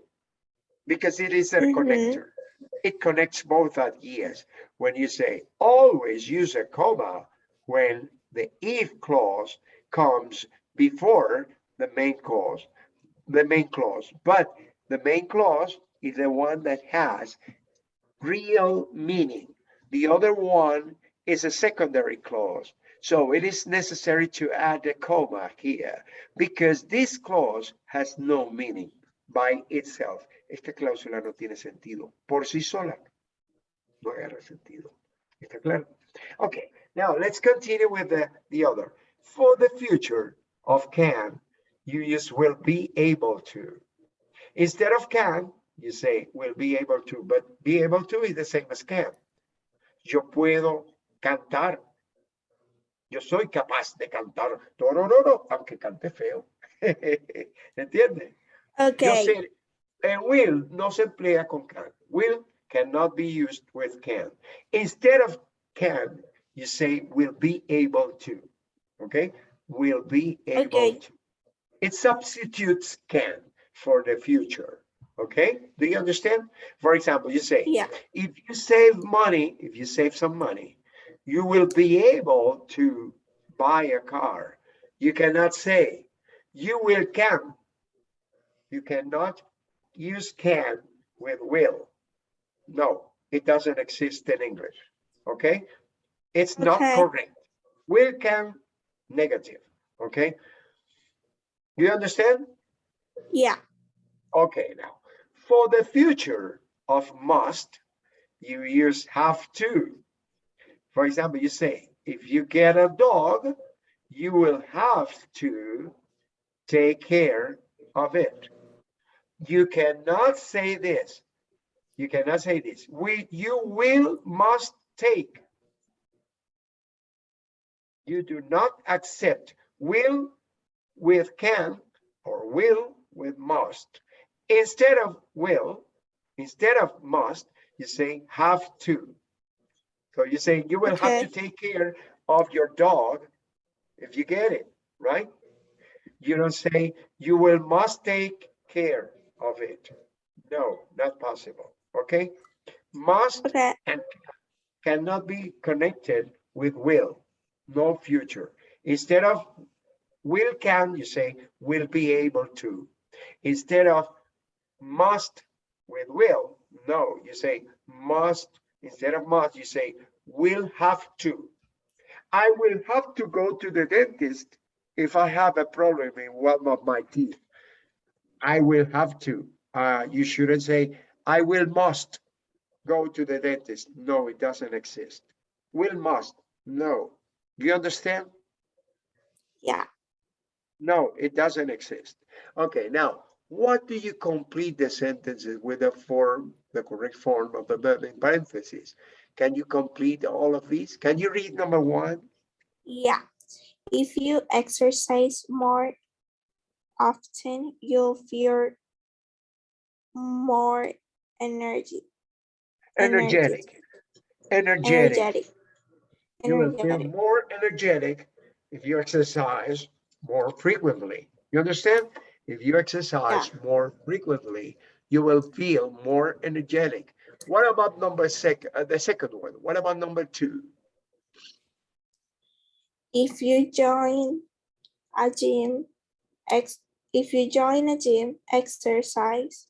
Because it is a Mhm. connector. It connects both ideas. When you say always use a comma when the if clause comes before the main clause, the main clause. But the main clause is the one that has real meaning. The other one is a secondary clause. So it is necessary to add a comma here because this clause has no meaning by itself. Esta cláusula no tiene sentido por sí sola. No agarra sentido. ¿Está claro? Okay, now let's continue with the, the other. For the future of can, you use will be able to. Instead of can, you say will be able to, but be able to is the same as can. Yo puedo cantar. Yo soy capaz de cantar. No, no, no, no, aunque cante feo. ¿Entiendes? Okay. sé, eh, will no se emplea con can. Will cannot be used with can. Instead of can, you say will be able to. Okay? Will be able Okay. to. It substitutes can for the future. Okay? Do you understand? For example, you say, Yeah. if you save money, if you save some money, you will be able to buy a car. You cannot say, you will can. You cannot use can with will. No, it doesn't exist in English. Okay? It's not Okay. correct. Will can negative. Okay? You understand? Yeah. Okay, now for the future of must, you use have to. For example, you say, if you get a dog, you will have to take care of it. You cannot say this. You cannot say this. We, you will, must take. You do not accept will with can or will with must. Instead of will, instead of must, you say have to. So you say you will have to take care of your dog if you get it, right? You don't say you will must take care of it. No, not possible, okay? Must Okay. and cannot be connected with will, no future. Instead of will can, you say will be able to. Instead of must with will, no, you say must, instead of must, you say will have to. I will have to go to the dentist if I have a problem in one of my teeth. I will have to. Uh, you shouldn't say, I will must go to the dentist. No, it doesn't exist. Will must, no. Do you understand? Yeah. No, it doesn't exist. Okay, now, what do you complete the sentences with the form, the correct form of the verb in parentheses? Can you complete all of these? Can you read number one? Yeah. If you exercise more often, you'll feel more energy. Energetic. Energetic. Energetic. You will feel more energetic if you exercise more frequently. You understand? If you exercise more frequently, you will feel more energetic. What about number sec, uh, the second one? What about number two? If you join a gym, ex if you join a gym, exercise.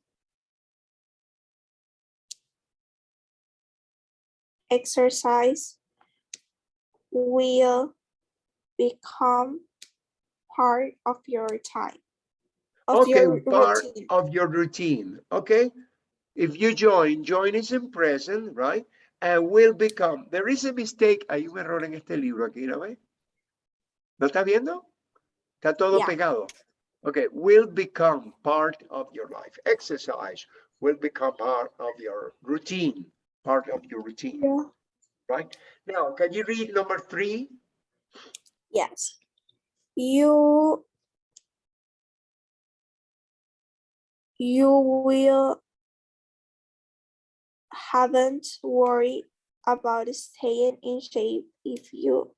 Exercise will become part of your time. Of Okay, your part routine. of your routine, okay? If you join, join is in present, right? And will become, there is a mistake, hay un error en este libro aquí, ¿lo ves? ¿Lo está viendo? Está todo Yeah. pegado. Okay, will become part of your life. Exercise will become part of your routine, part of your routine, Yeah. right? Now, can you read number three? Yes. You you will haven't worry about staying in shape if you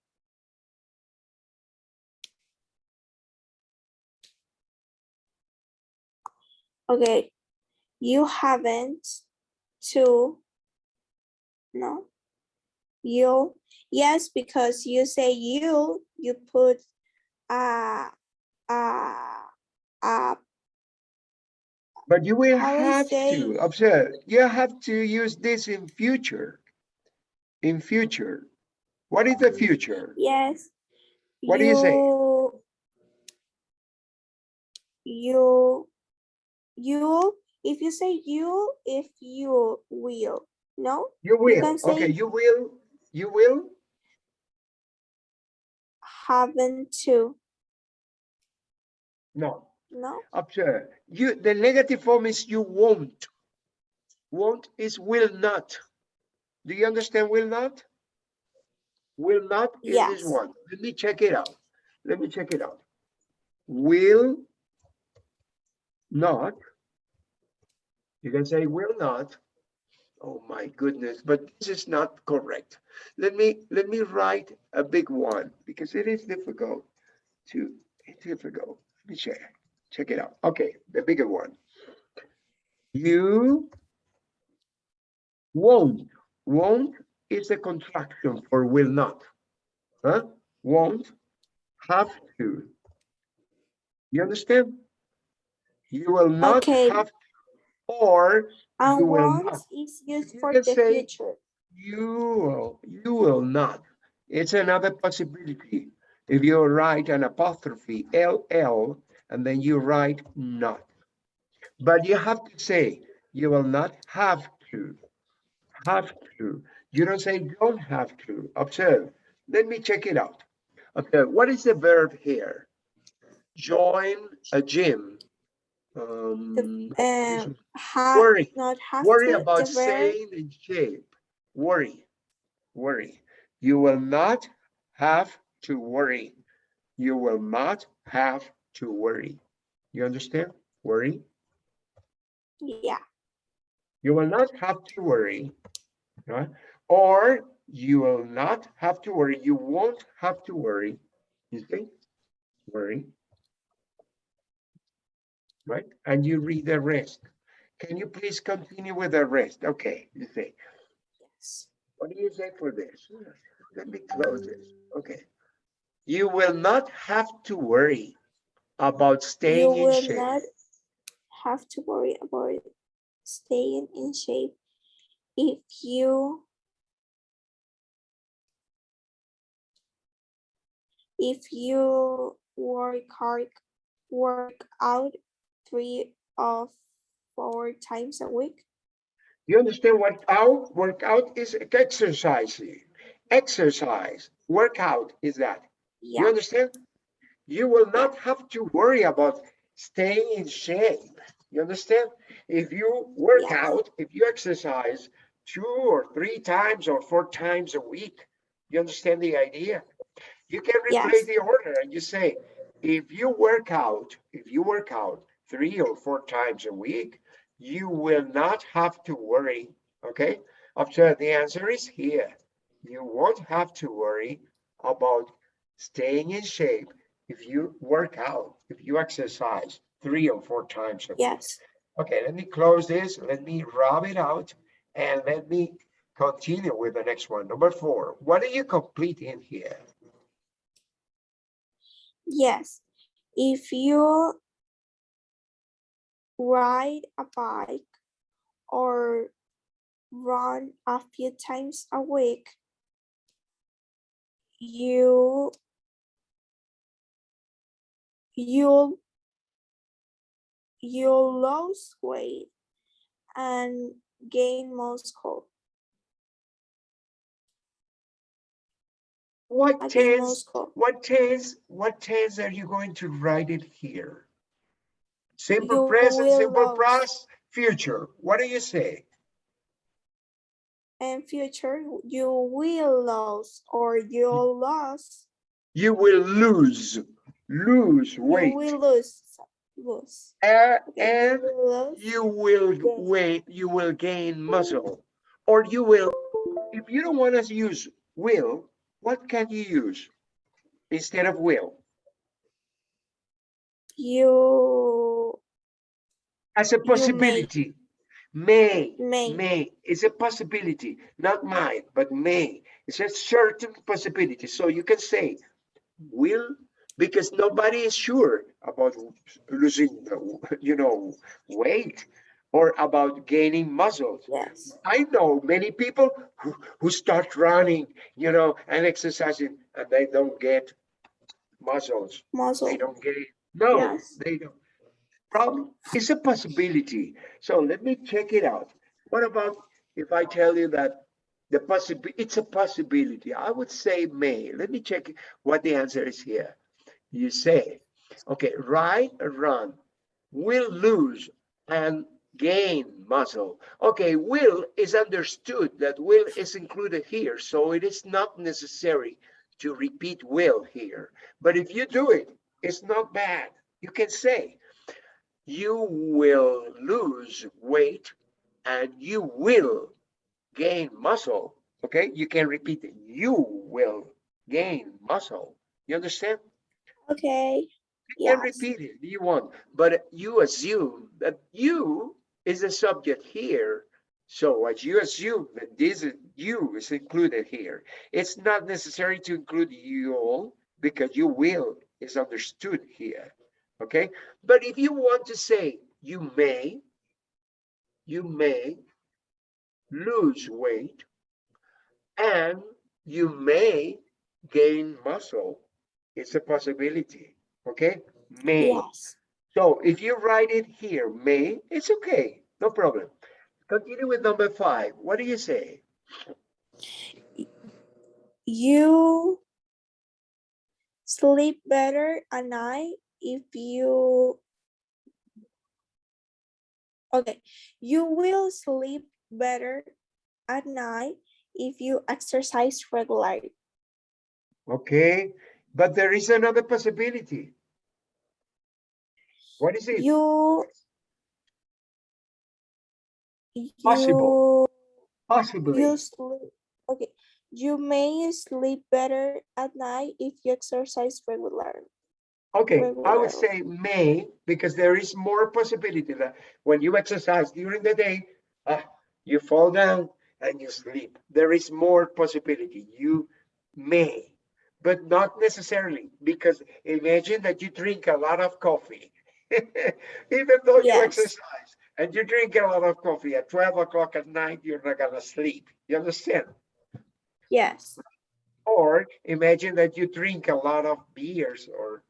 okay you haven't to no you yes because you say you you put uh uh uh But you will have to, observe, you have to use this in future. In future. What is the future? yes What do you say? you you if you say you if you will no You will, can say- okay, you will, you will, haven't to no, no observe, you, the negative form is you won't. Won't is will not. Do you understand will not? Will not is this one. Let me check it out. Let me check it out. Will not. You can say will not. Oh my goodness, but this is not correct. Let me, let me write a big one because it is difficult to, it's difficult. Let me check, check it out. Okay, the bigger one. You won't, won't is a contraction for will not. Huh? Won't, have to. You understand? You will not Okay. have, or And You will want not. is used You for the say- future. you will, you will not. It's another possibility. If you write an apostrophe LL and then you write not. But you have to say, you will not have to, have to. You don't say don't have to. Observe. Let me check it out. Okay, what is the verb here? Join a gym. Um, Um, have, Worry. not have worry to, about the staying in shape. Worry, worry. You will not have to worry. You will not have to worry. You understand? Worry. yeah, You will not have to worry. Right? Or you will not have to worry. You won't have to worry. You see? Worry. Right? And you read the rest. Can you please continue with the rest? Okay, you say. yes. What do you say for this? Let me close this. Okay. You will not have to worry about You staying in will shape. not have to worry about staying in shape if you if you work hard, work out three or four times a week. You understand what out, workout is exercising. Exercise, workout is that. You understand? You will not have to worry about staying in shape. You understand? If you work out, if you exercise two or three times or four times a week, you understand the idea? You can replace Yes. the order and you say, if you work out, if you work out three or four times a week, you will not have to worry, okay? After the answer is here. You won't have to worry about staying in shape if you work out, if you exercise three or four times a week. yes. Okay, let me close this, let me rub it out, and let me continue with the next one. Number four, what are you completing here? Yes, if you ride a bike or run a few times a week, you you'll you'll lose weight and gain muscle. What I gain tense, muscle. what tense, what tense are you going to write it here? Simple You present, simple past, future. What do you say? In future, you will lose or you'll lose. You will lose, lose weight. You will lose. Lose. Okay, And you will lose. you will Gain. you will gain muscle. Or you will, if you don't want to use will, what can you use instead of will? You As a possibility. May, may. may, it's a possibility, not might, but may. It's a certain possibility. So you can say will, because nobody is sure about losing, you know, weight or about gaining muscles. Yes. I know many people who, who start running, you know, and exercising and they don't get muscles. Muscle. They don't get. No, Yes. they don't. Problem is a possibility. So let me check it out. What about if I tell you that the possibility, it's a possibility. I would say may. Let me check what the answer is here. You say, okay, ride run, will lose and gain muscle. Okay, will is understood that will is included here, so it is not necessary to repeat will here. But if you do it, it's not bad. You can say, you will lose weight and you will gain muscle. Okay, you can repeat it. You will gain muscle. You understand? Okay. You can repeat it if you want, but you assume that you is the subject here. So as you assume that this is you is included here, it's not necessary to include you all because you will is understood here. Okay, but if you want to say you may, you may lose weight and you may gain muscle, it's a possibility. Okay, may. Yes. So if you write it here, may, it's okay, no problem. Continue with number five. What do you say? You sleep better at night if you okay you will sleep better at night if you exercise regularly Okay, but there is another possibility. What is it? you Possible. you Possibly. you sleep okay you may sleep better at night if you exercise regularly Okay, I would say may, because there is more possibility that when you exercise during the day, uh, you fall down and you sleep. There is more possibility. You may, but not necessarily, because imagine that you drink a lot of coffee. Even though you exercise and you drink a lot of coffee at 12 o'clock at night, you're not gonna sleep. You understand? yes Or imagine that you drink a lot of beers or,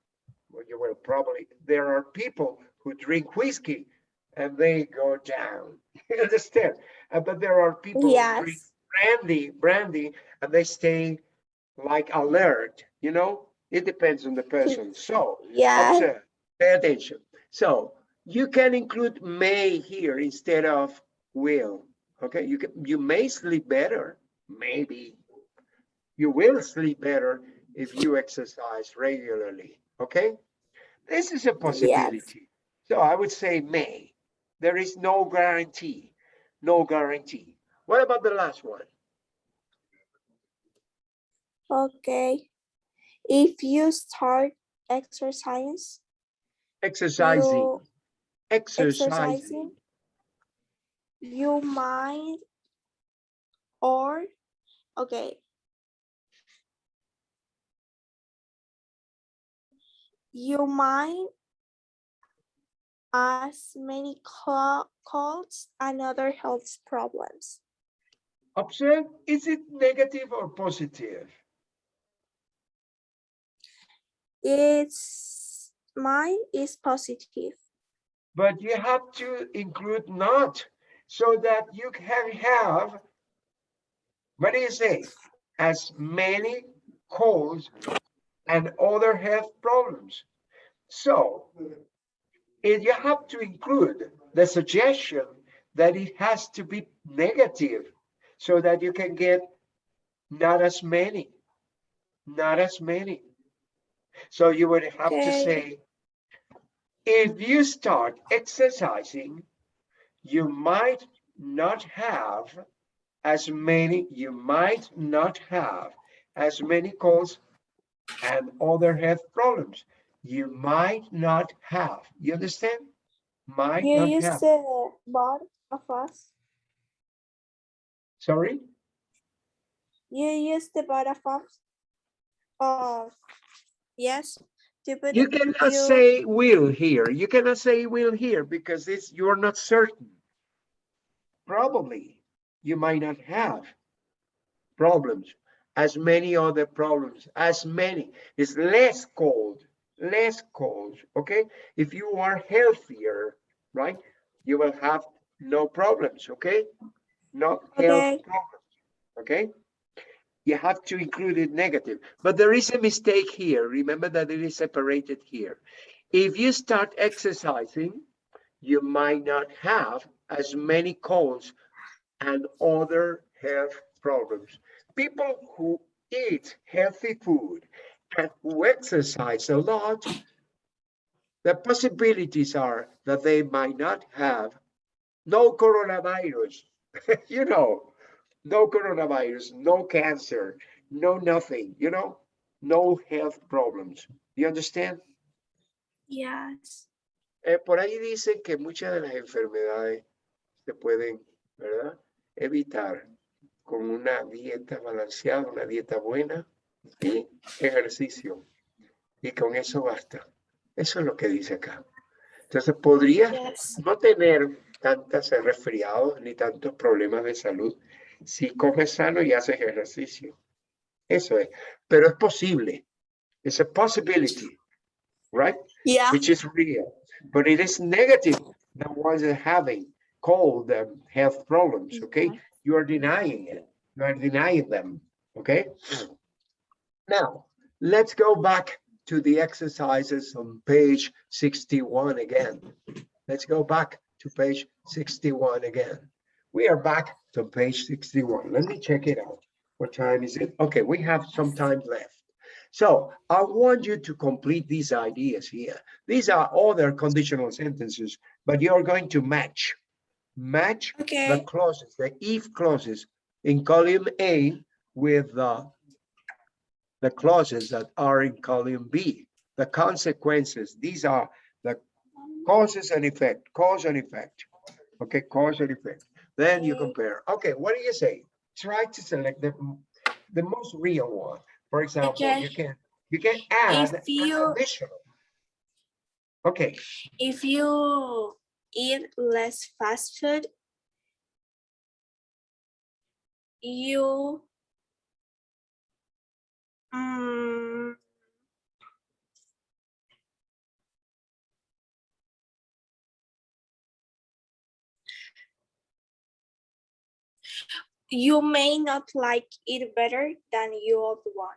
you will probably, there are people who drink whiskey and they go down. You understand? Uh, But there are people who drink brandy, brandy, and they stay like alert, you know? It depends on the person. So yeah observe, pay attention. So you can include may here instead of will. Okay, you can, you may sleep better, maybe. You will sleep better if you exercise regularly. Okay, this is a possibility. So I would say may. There is no guarantee, no guarantee. What about the last one? Okay. If you start exercise, Exercising, you exercising. exercising, you might or okay. You might as many colds and other health problems. Observe, is it negative or positive? It's mine is positive. But you have to include not so that you can have, what do you say? As many colds and other health problems. So if you have to include the suggestion that it has to be negative so that you can get not as many, not as many. So you would have to say, if you start exercising, you might not have as many, you might not have as many colds and other health problems. You might not have. You understand? Might You not use have. the bar of us. Sorry? You use the bar of us. Of yes. You cannot you- say will here. You cannot say will here because it's, you're not certain. Probably, you might not have problems, as many other problems, as many. It's less cold, less cold, okay? If you are healthier, right, you will have no problems, okay? Not Okay. health problems, okay? You have to include it negative, but there is a mistake here. Remember that it is separated here. If you start exercising, you might not have as many colds and other health problems. People who eat healthy food and who exercise a lot the possibilities are that they might not have no coronavirus, you know, no coronavirus, no cancer, no nothing, you know, no health problems. You understand? Yes. Eh, por ahí dicen que muchas de las enfermedades se pueden, ¿verdad? Evitar con una dieta balanceada, una dieta buena y ejercicio. Y con eso basta. Eso es lo que dice acá. Entonces, podrías Yes. no tener tantos resfriados ni tantos problemas de salud si comes sano y haces ejercicio. Eso es. Pero es posible. It's a possibility, right? Yeah. which is real, but it is negative. The ones that having cold um, health problems, okay? You are denying it. You are denying them, okay? Now, let's go back to the exercises on page 61 again. Let's go back to page 61 again. We are back to page 61. Let me check it out. What time is it? Okay, we have some time left. So I want you to complete these ideas here. These are other conditional sentences, but you're going to match. Match the clauses, the if clauses in column A with the the clauses that are in column B. The consequences, these are the causes and effect, cause and effect. Okay, cause and effect. Then you compare. Okay, what do you say? Try to select the the most real one. For example, Okay. you can you can add an you- additional. Okay, If you eat less fast food, you um, you may not like it better than your old one.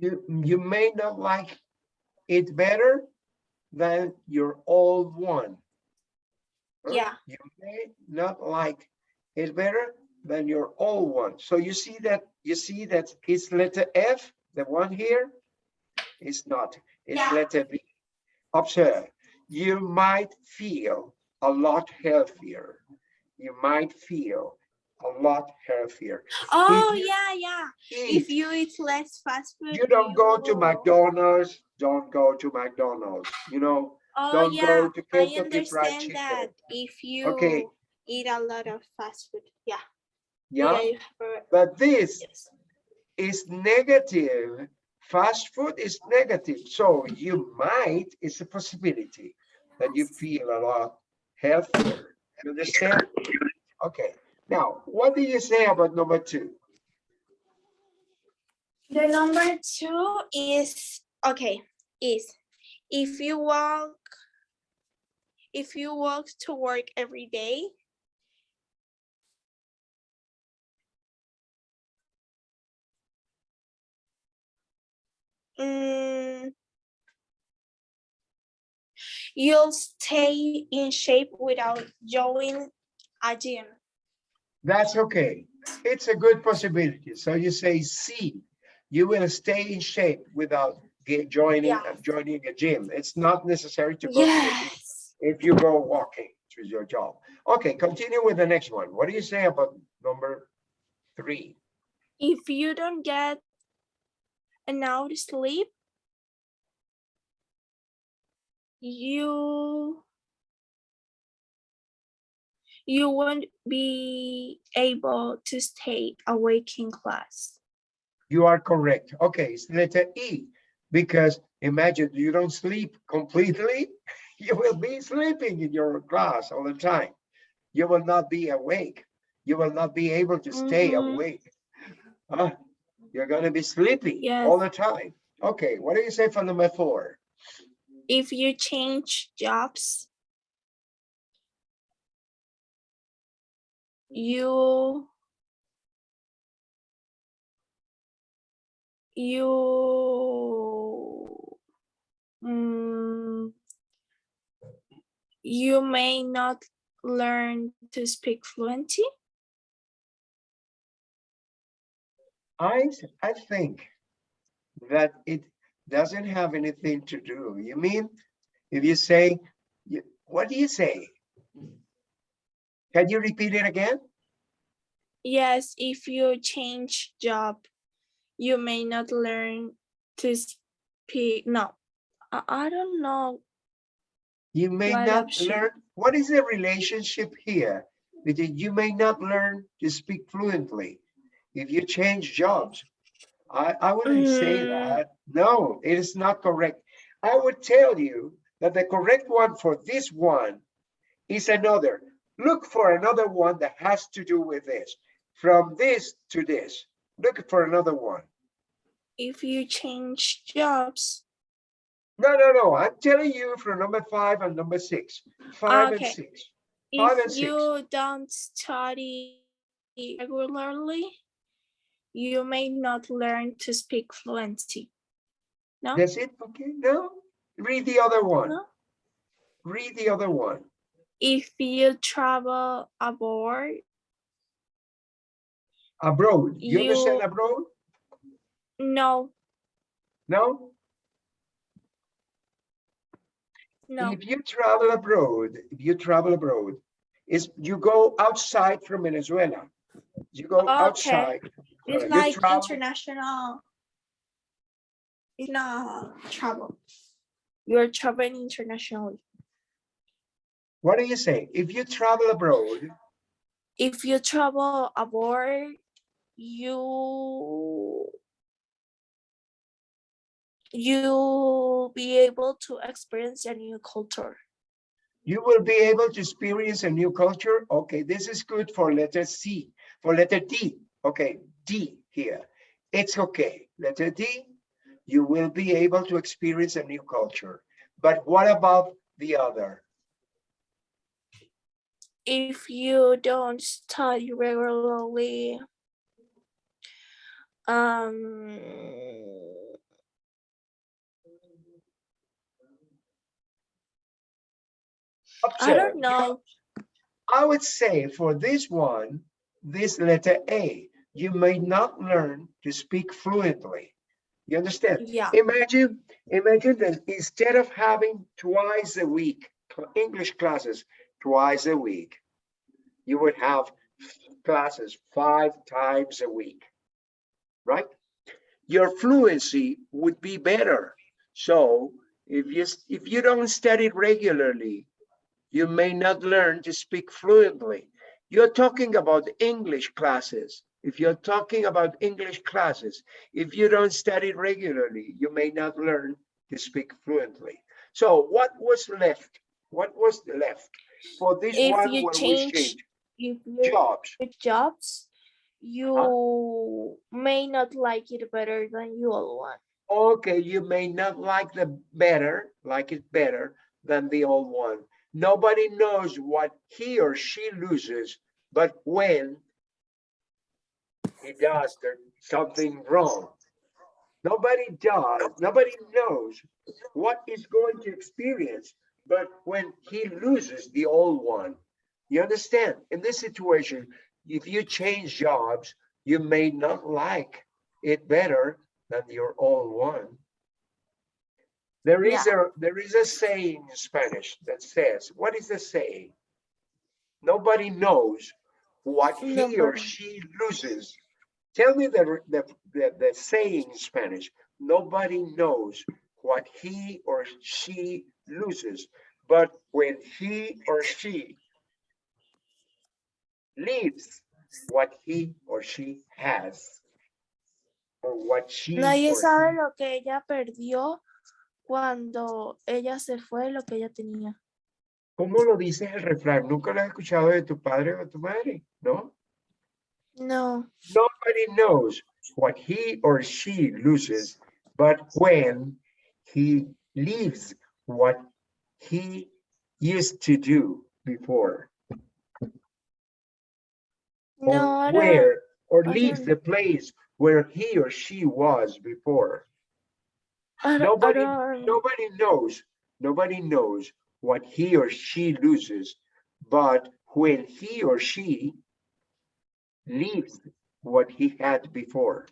you you may not like it better than your old one. Yeah. You may not like it better than your old one. So you see that, you see that it's letter F, the one here? It's not, it's Yeah. letter B. Observe, you might feel a lot healthier. You might feel a lot healthier. Oh you yeah, yeah. If you eat less fast food, You don't go to McDonald's, don't go to McDonald's, you know? Oh don't yeah, go to Kentucky Fried understand Chicken. that. If you Okay. eat a lot of fast food, yeah. Yeah, have- but this yes. is negative. Fast food is negative, so you might, it's a possibility that you feel a lot healthier. You understand? Okay, now, what do you say about number two? The number two is okay. Is if you walk, if you walk to work every day, mm, you'll stay in shape without joining a gym. That's okay. It's a good possibility. So you say C, you will stay in shape without joining, Yeah. joining a gym. It's not necessary to go to gym. If you go walking to your job. Okay, continue with the next one. What do you say about number three? if you don't get an enough sleep, you you won't be able to stay awake in class. You are correct. Okay, it's letter E, because imagine you don't sleep completely, you will be sleeping in your class all the time. You will not be awake. You will not be able to stay Mhm. awake. Huh? You're gonna be sleepy Yes. all the time. Okay, what do you say for number four? If you change jobs, you you mm, you may not learn to speak fluently. I, I think that it doesn't have anything to do. You mean If you say, you- what do you say? Can you repeat it again? Yes, if you change job, you may not learn to speak. No, I, I don't know. You may not option? learn, what is the relationship here? Between you may not learn to speak fluently if you change jobs. I, I wouldn't say Mm. that. No, it is not correct. I would tell you that the correct one for this one is another. Look for another one that has to do with this. From this to this. Look for another one. If you change jobs, No, no, no. I'm telling you from number five and number six. Five and six. Five and if six. you don't study regularly, you may not learn to speak fluently. No, That's it, okay, no? Read the other one. no. Read the other one. If you travel abroad, Abroad, you understand You- abroad? no, No? No. If you travel abroad, if you travel abroad, is you go outside from Venezuela. You go Okay. outside. It's uh, like travel- international. It's not travel. You're traveling internationally. What do you say? If you travel abroad, If you travel abroad, you you'll be able to experience a new culture. you will be able to experience a new culture. Okay, this is good for letter C. For letter D, okay, D here. It's okay. Letter D, you will be able to experience a new culture. But what about the other? If you don't study regularly, um, I don't know. I would say for this one, this letter A, you may not learn to speak fluently. You understand? Yeah, Imagine, imagine that instead of having twice a week English classes twice a week, you would have classes five times a week, right? Your fluency would be better. So if you if you don't study regularly, you may not learn to speak fluently. You're talking about English classes. If you're talking about English classes, if you don't study regularly, you may not learn to speak fluently. So what was left? What was left for this If one you when change change if you jobs? jobs, you uh-huh. may not like it better than you all want. Okay, you may not like the better, like it better than the old one. Nobody knows what he or she loses, but when he does something wrong. Nobody does, nobody knows what he's going to experience, but when he loses the old one. You understand? In this situation, if you change jobs, you may not like it better than your old one. There is a there is a saying in Spanish that says, what is the saying? Nobody knows what he or she loses. Tell me the, the, the, the saying in Spanish. Nobody knows what he or she loses, but when he or she leaves what he or she has, or what she Nadie sabe he lo que ella perdió cuando ella se fue, lo que ella tenía. ¿Cómo lo dices el refrán? ¿Nunca lo has escuchado de tu padre o de tu madre? ¿No? No, Nobody knows what he or she loses, but when he leaves what he used to do before. Or no, where, or leaves the place where he or she was before. I Nobody, nobody knows, nobody knows what he or she loses, but when he or she leaves what he had before.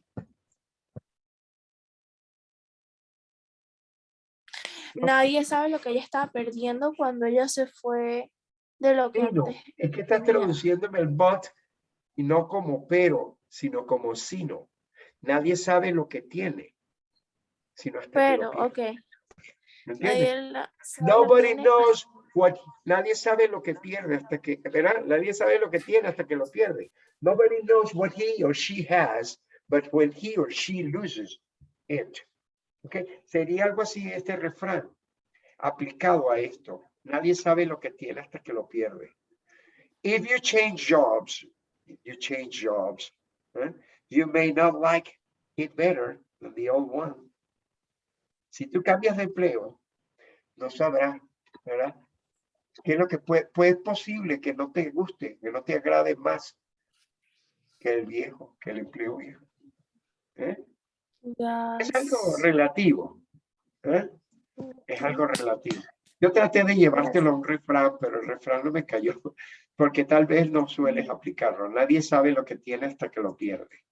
Nadie sabe lo que ella estaba perdiendo cuando ella se fue de lo que antes es que estás traduciéndome el but y no como pero, sino como sino. Nadie sabe lo que tiene, Pero, ok. ¿Me la- Nobody knows what, nadie sabe lo que pierde hasta que, ¿verdad? Nadie sabe lo que tiene hasta que lo pierde. Nobody knows what he or she has, but when he or she loses it. ¿Ok? Sería algo así este refrán aplicado a esto. Nadie sabe lo que tiene hasta que lo pierde. If you change jobs, you change jobs, ¿eh? you may not like it better than the old one. Si tú cambias de empleo, no sabrás, ¿verdad? ¿Qué es lo que puede, pues es posible que no te guste, que no te agrade más que el viejo, que el empleo viejo? ¿eh? Es algo Yes. relativo. ¿eh? Es algo relativo. Yo traté de llevártelo a un refrán, pero el refrán no me cayó, porque tal vez no sueles aplicarlo. Nadie sabe lo que tiene hasta que lo pierde.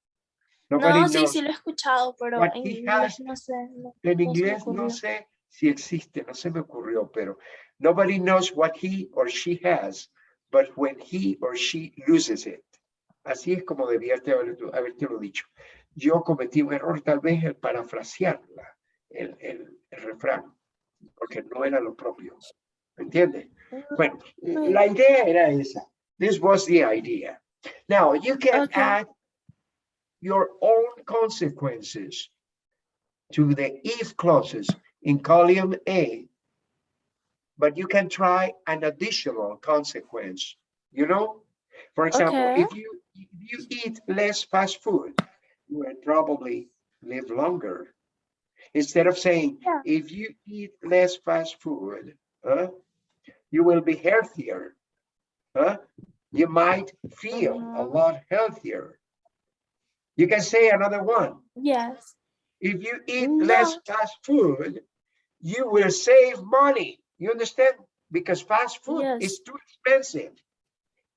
Nobody No, sí, sí lo he escuchado, pero what en inglés no sé. no- En no inglés no sé si existe, no se me ocurrió, pero nobody knows what he or she has, but when he or she loses it. Así es como debía haberte lo dicho. Yo cometí un error tal vez el parafrasearla, el, el, el refrán, porque no era lo propio. ¿Me entiendes? Bueno, la idea era esa. This was the idea. Now, you can Okay. add your own consequences to the if clauses in column A, but you can try an additional consequence, you know? For example, Okay. if you, if you eat less fast food, you will probably live longer. Instead of saying, Yeah. if you eat less fast food, huh, you will be healthier. Huh? You might feel a Mhm. lot healthier. You can say another one. Yes. If you eat less fast food, you will save money. You understand? Because fast food Yes. is too expensive.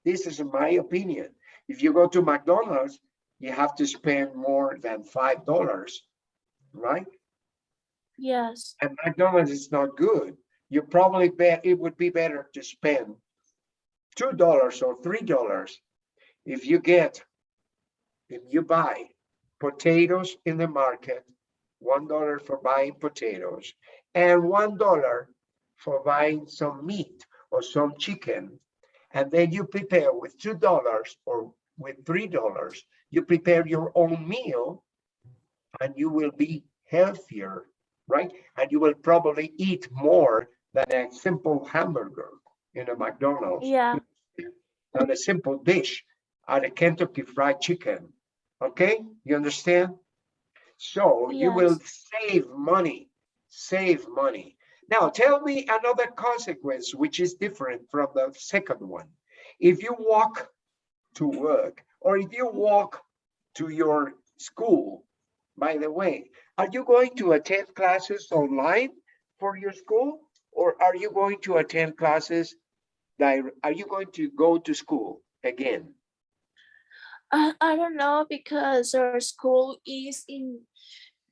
This is my opinion. If you go to McDonald's, you have to spend more than five dollars, right? Yes. And McDonald's is not good. You probably bet it would be better to spend two dollars or three dollars if you get if you buy potatoes in the market, one dollar for buying potatoes, and one dollar for buying some meat or some chicken, and then you prepare with two dollars or with three dollars, you prepare your own meal, and you will be healthier, right? And you will probably eat more than a simple hamburger in a McDonald's Yeah. than a simple dish at a Kentucky Fried Chicken. Okay, you understand? So you will save money, save money. Now tell me another consequence which is different from the second one. If you walk to work or if you walk to your school, by the way, are you going to attend classes online for your school? Or are you going to attend classes are you going to go to school again? I, I don't know because our school is in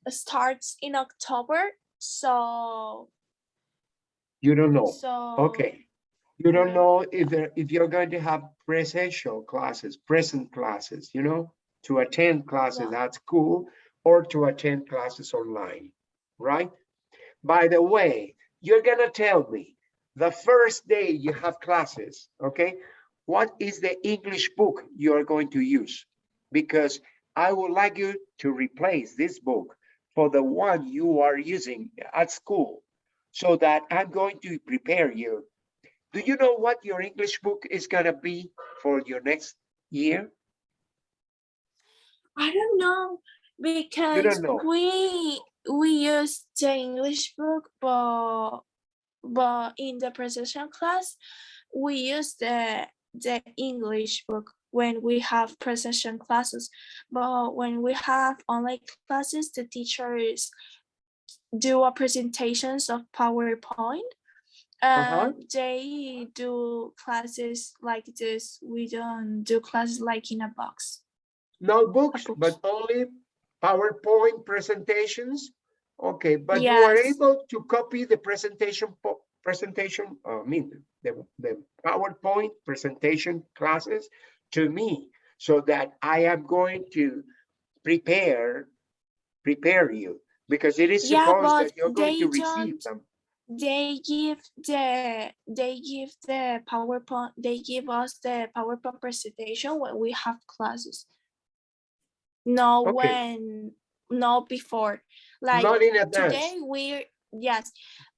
starts in October. So You don't know. so Okay. You don't know if there, if you're going to have presential classes, present classes, you know, to attend classes Yeah. at school or to attend classes online, right? By the way, you're gonna tell me the first day you have classes, okay? What is the English book you are going to use? Because I would like you to replace this book for the one you are using at school so that I'm going to prepare you. Do you know what your English book is gonna be for your next year? I don't know because know. we we use the English book, but but in the precision class, we use the the English book when we have presentation classes. But when we have online classes, the teachers do a presentations of PowerPoint. Uh-huh. And they do classes like this. We don't do classes like in a box. No books, books. but only PowerPoint presentations Okay, but you are able to copy the presentation, presentation, uh, I mean, the, the PowerPoint presentation classes to me so that I am going to prepare, prepare you because it is Yeah, supposed that you're going to they receive them. They give the they give the PowerPoint they give us the PowerPoint presentation when we have classes. No Okay. when no before. Like Not in today we're yes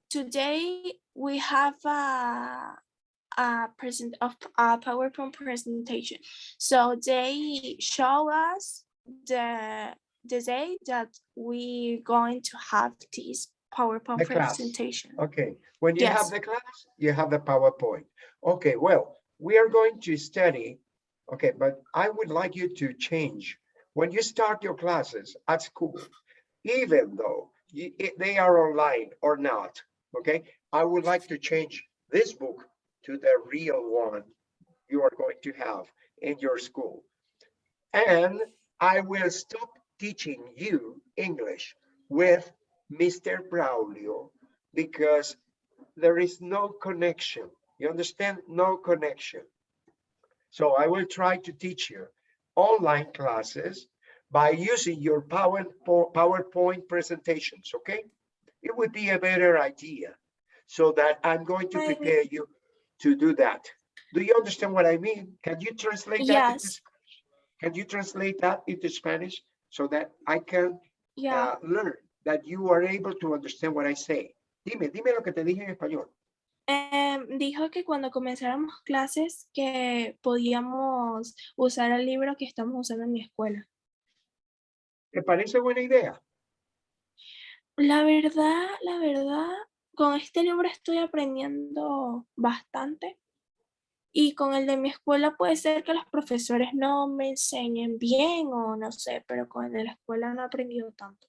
today we have a a present of a PowerPoint presentation. So they show us the the day that we're going to have this PowerPoint The class. presentation. Okay, when you have the class, you have the PowerPoint. Okay, well, we are going to study. Okay, but I would like you to change. When you start your classes at school, even though they are online or not, okay? I would like to change this book to the real one you are going to have in your school. And I will stop teaching you English with Mr. Braulio because there is no connection. You understand? No connection. So I will try to teach you online classes by using your PowerPoint presentations, okay? It would be a better idea so that I'm going to prepare you to do that. Do you understand what I mean? Can you translate that into Spanish? Can you translate that into Spanish so that I can Yeah, uh, learn that you are able to understand what I say. Dime, dime lo que te dije en español. em, dijo que cuando comenzáramos clases que podíamos usar el libro que estamos usando en mi escuela. ¿Te parece buena idea? La verdad, la verdad, con este libro estoy aprendiendo bastante. Y con el de mi escuela puede ser que los profesores no me enseñen bien o no sé, pero con el de la escuela no he aprendido tanto.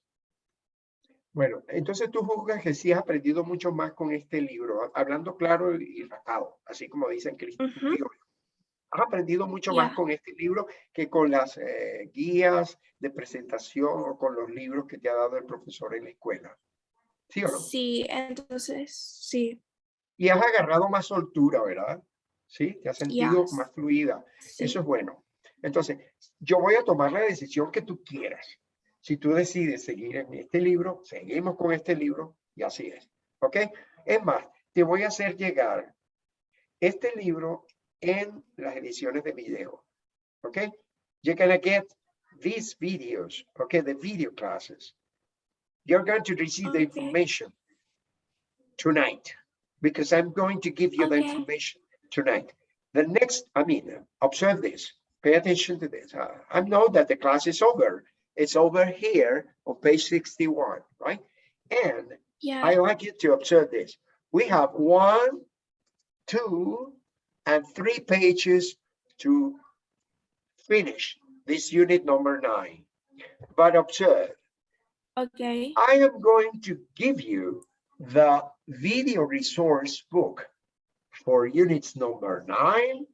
Bueno, entonces tú juzgas que sí has aprendido mucho más con este libro, ha- hablando claro y ratado, así como dicen. Ujú. Has aprendido mucho más con este libro que con las eh, guías de presentación o con los libros que te ha dado el profesor en la escuela. ¿Sí o no? Sí, entonces, sí, Y has agarrado más soltura, ¿verdad? Sí, te has sentido Yes. más fluida. sí. Eso es bueno. Entonces, yo voy a tomar la decisión que tú quieras. Si tú decides seguir en este libro, seguimos con este libro y así es. ¿Ok? Es más, te voy a hacer llegar este libro en las ediciones de video. Okay, You're gonna get these videos, okay, the video classes. You're going to receive the information tonight because I'm going to give you the information tonight. The next, I mean, observe this, pay attention to this. Uh, I know that the class is over. It's over here on page 61, right? And Ya, I like you to observe this. We have one, two, and three pages to finish this unit number nine. But observe, ok, I am going to give you the video resource book for units number nine,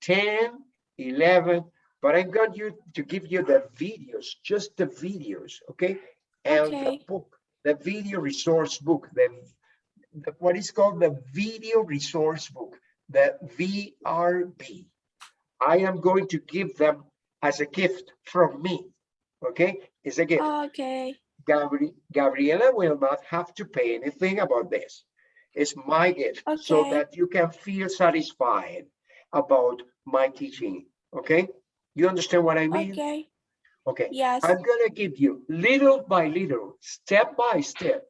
10, 11, but I'm going you to give you the videos, just the videos, okay? And the book, the video resource book, the, the- what is called the video resource book, the VRB. I am going to give them as a gift from me, okay? It's a gift. ok, Gabri- Gabriela will not have to pay anything about this. It's my gift, so that you can feel satisfied about my teaching, okay? You understand what I mean? ok, Okay, yes, I'm gonna give you little by little, step by step,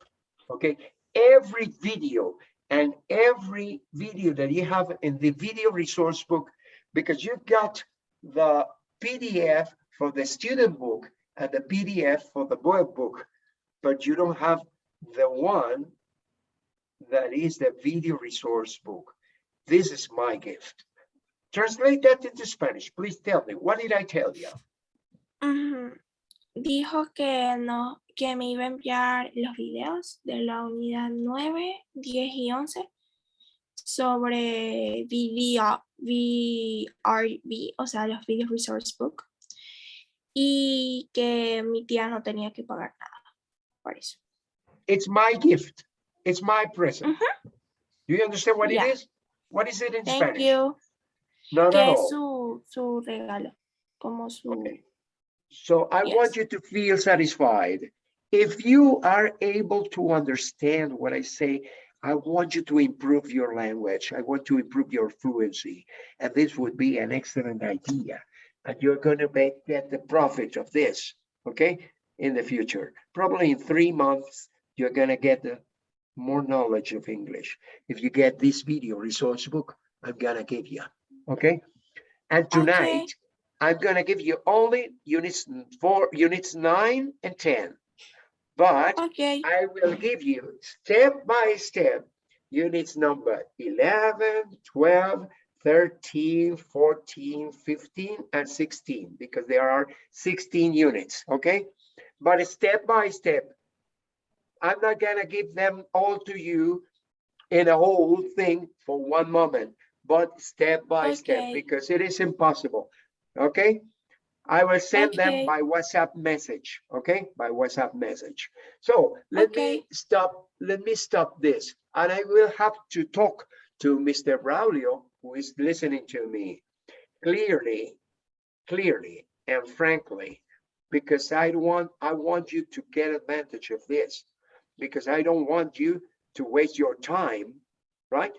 okay? Every video and every video that you have in the video resource book, because you've got the PDF for the student book and the PDF for the book book, but you don't have the one that is the video resource book. This is my gift. Translate that into Spanish. Please tell me, what did I tell you? Ujú. Dijo que no, que me iba a enviar los videos de la unidad 9, 10 y 11 sobre VRB, o sea, los Video Resource Book. Y que mi tía no tenía que pagar nada por eso. It's my gift. It's my present. Do you understand what Yeah. it is? What is it in Thank Spanish? you. Que at es su, su regalo. Como su. Okay. So I want you to feel satisfied. If you are able to understand what I say, I want you to improve your language. I want to improve your fluency. And this would be an excellent idea. And you're going to make get the profit of this, okay? In the future, probably in three months, you're going to get the more knowledge of English. If you get this video resource book, I'm going to give you, okay? And tonight, I'm gonna give you only units four, units nine and ten. But Okay. I will give you step by step, units number 11, 12, 13, 14, 15, and 16, because there are 16 units, okay? But step by step, I'm not gonna give them all to you in a whole thing for one moment, but step by step, because it is impossible, okay? I will send them Okay. by WhatsApp message, okay? By WhatsApp message. So let me stop, let me stop this. And I will have to talk to Mr. Braulio, who is listening to me clearly, clearly and frankly, because I want, I want you to get advantage of this. Because I don't want you to waste your time, right?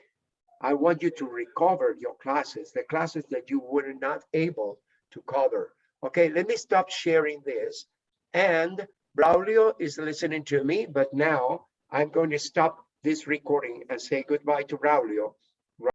I want you to recover your classes, the classes that you were not able to cover. Okay, let me stop sharing this. And Braulio is listening to me, but now I'm going to stop this recording and say goodbye to Braulio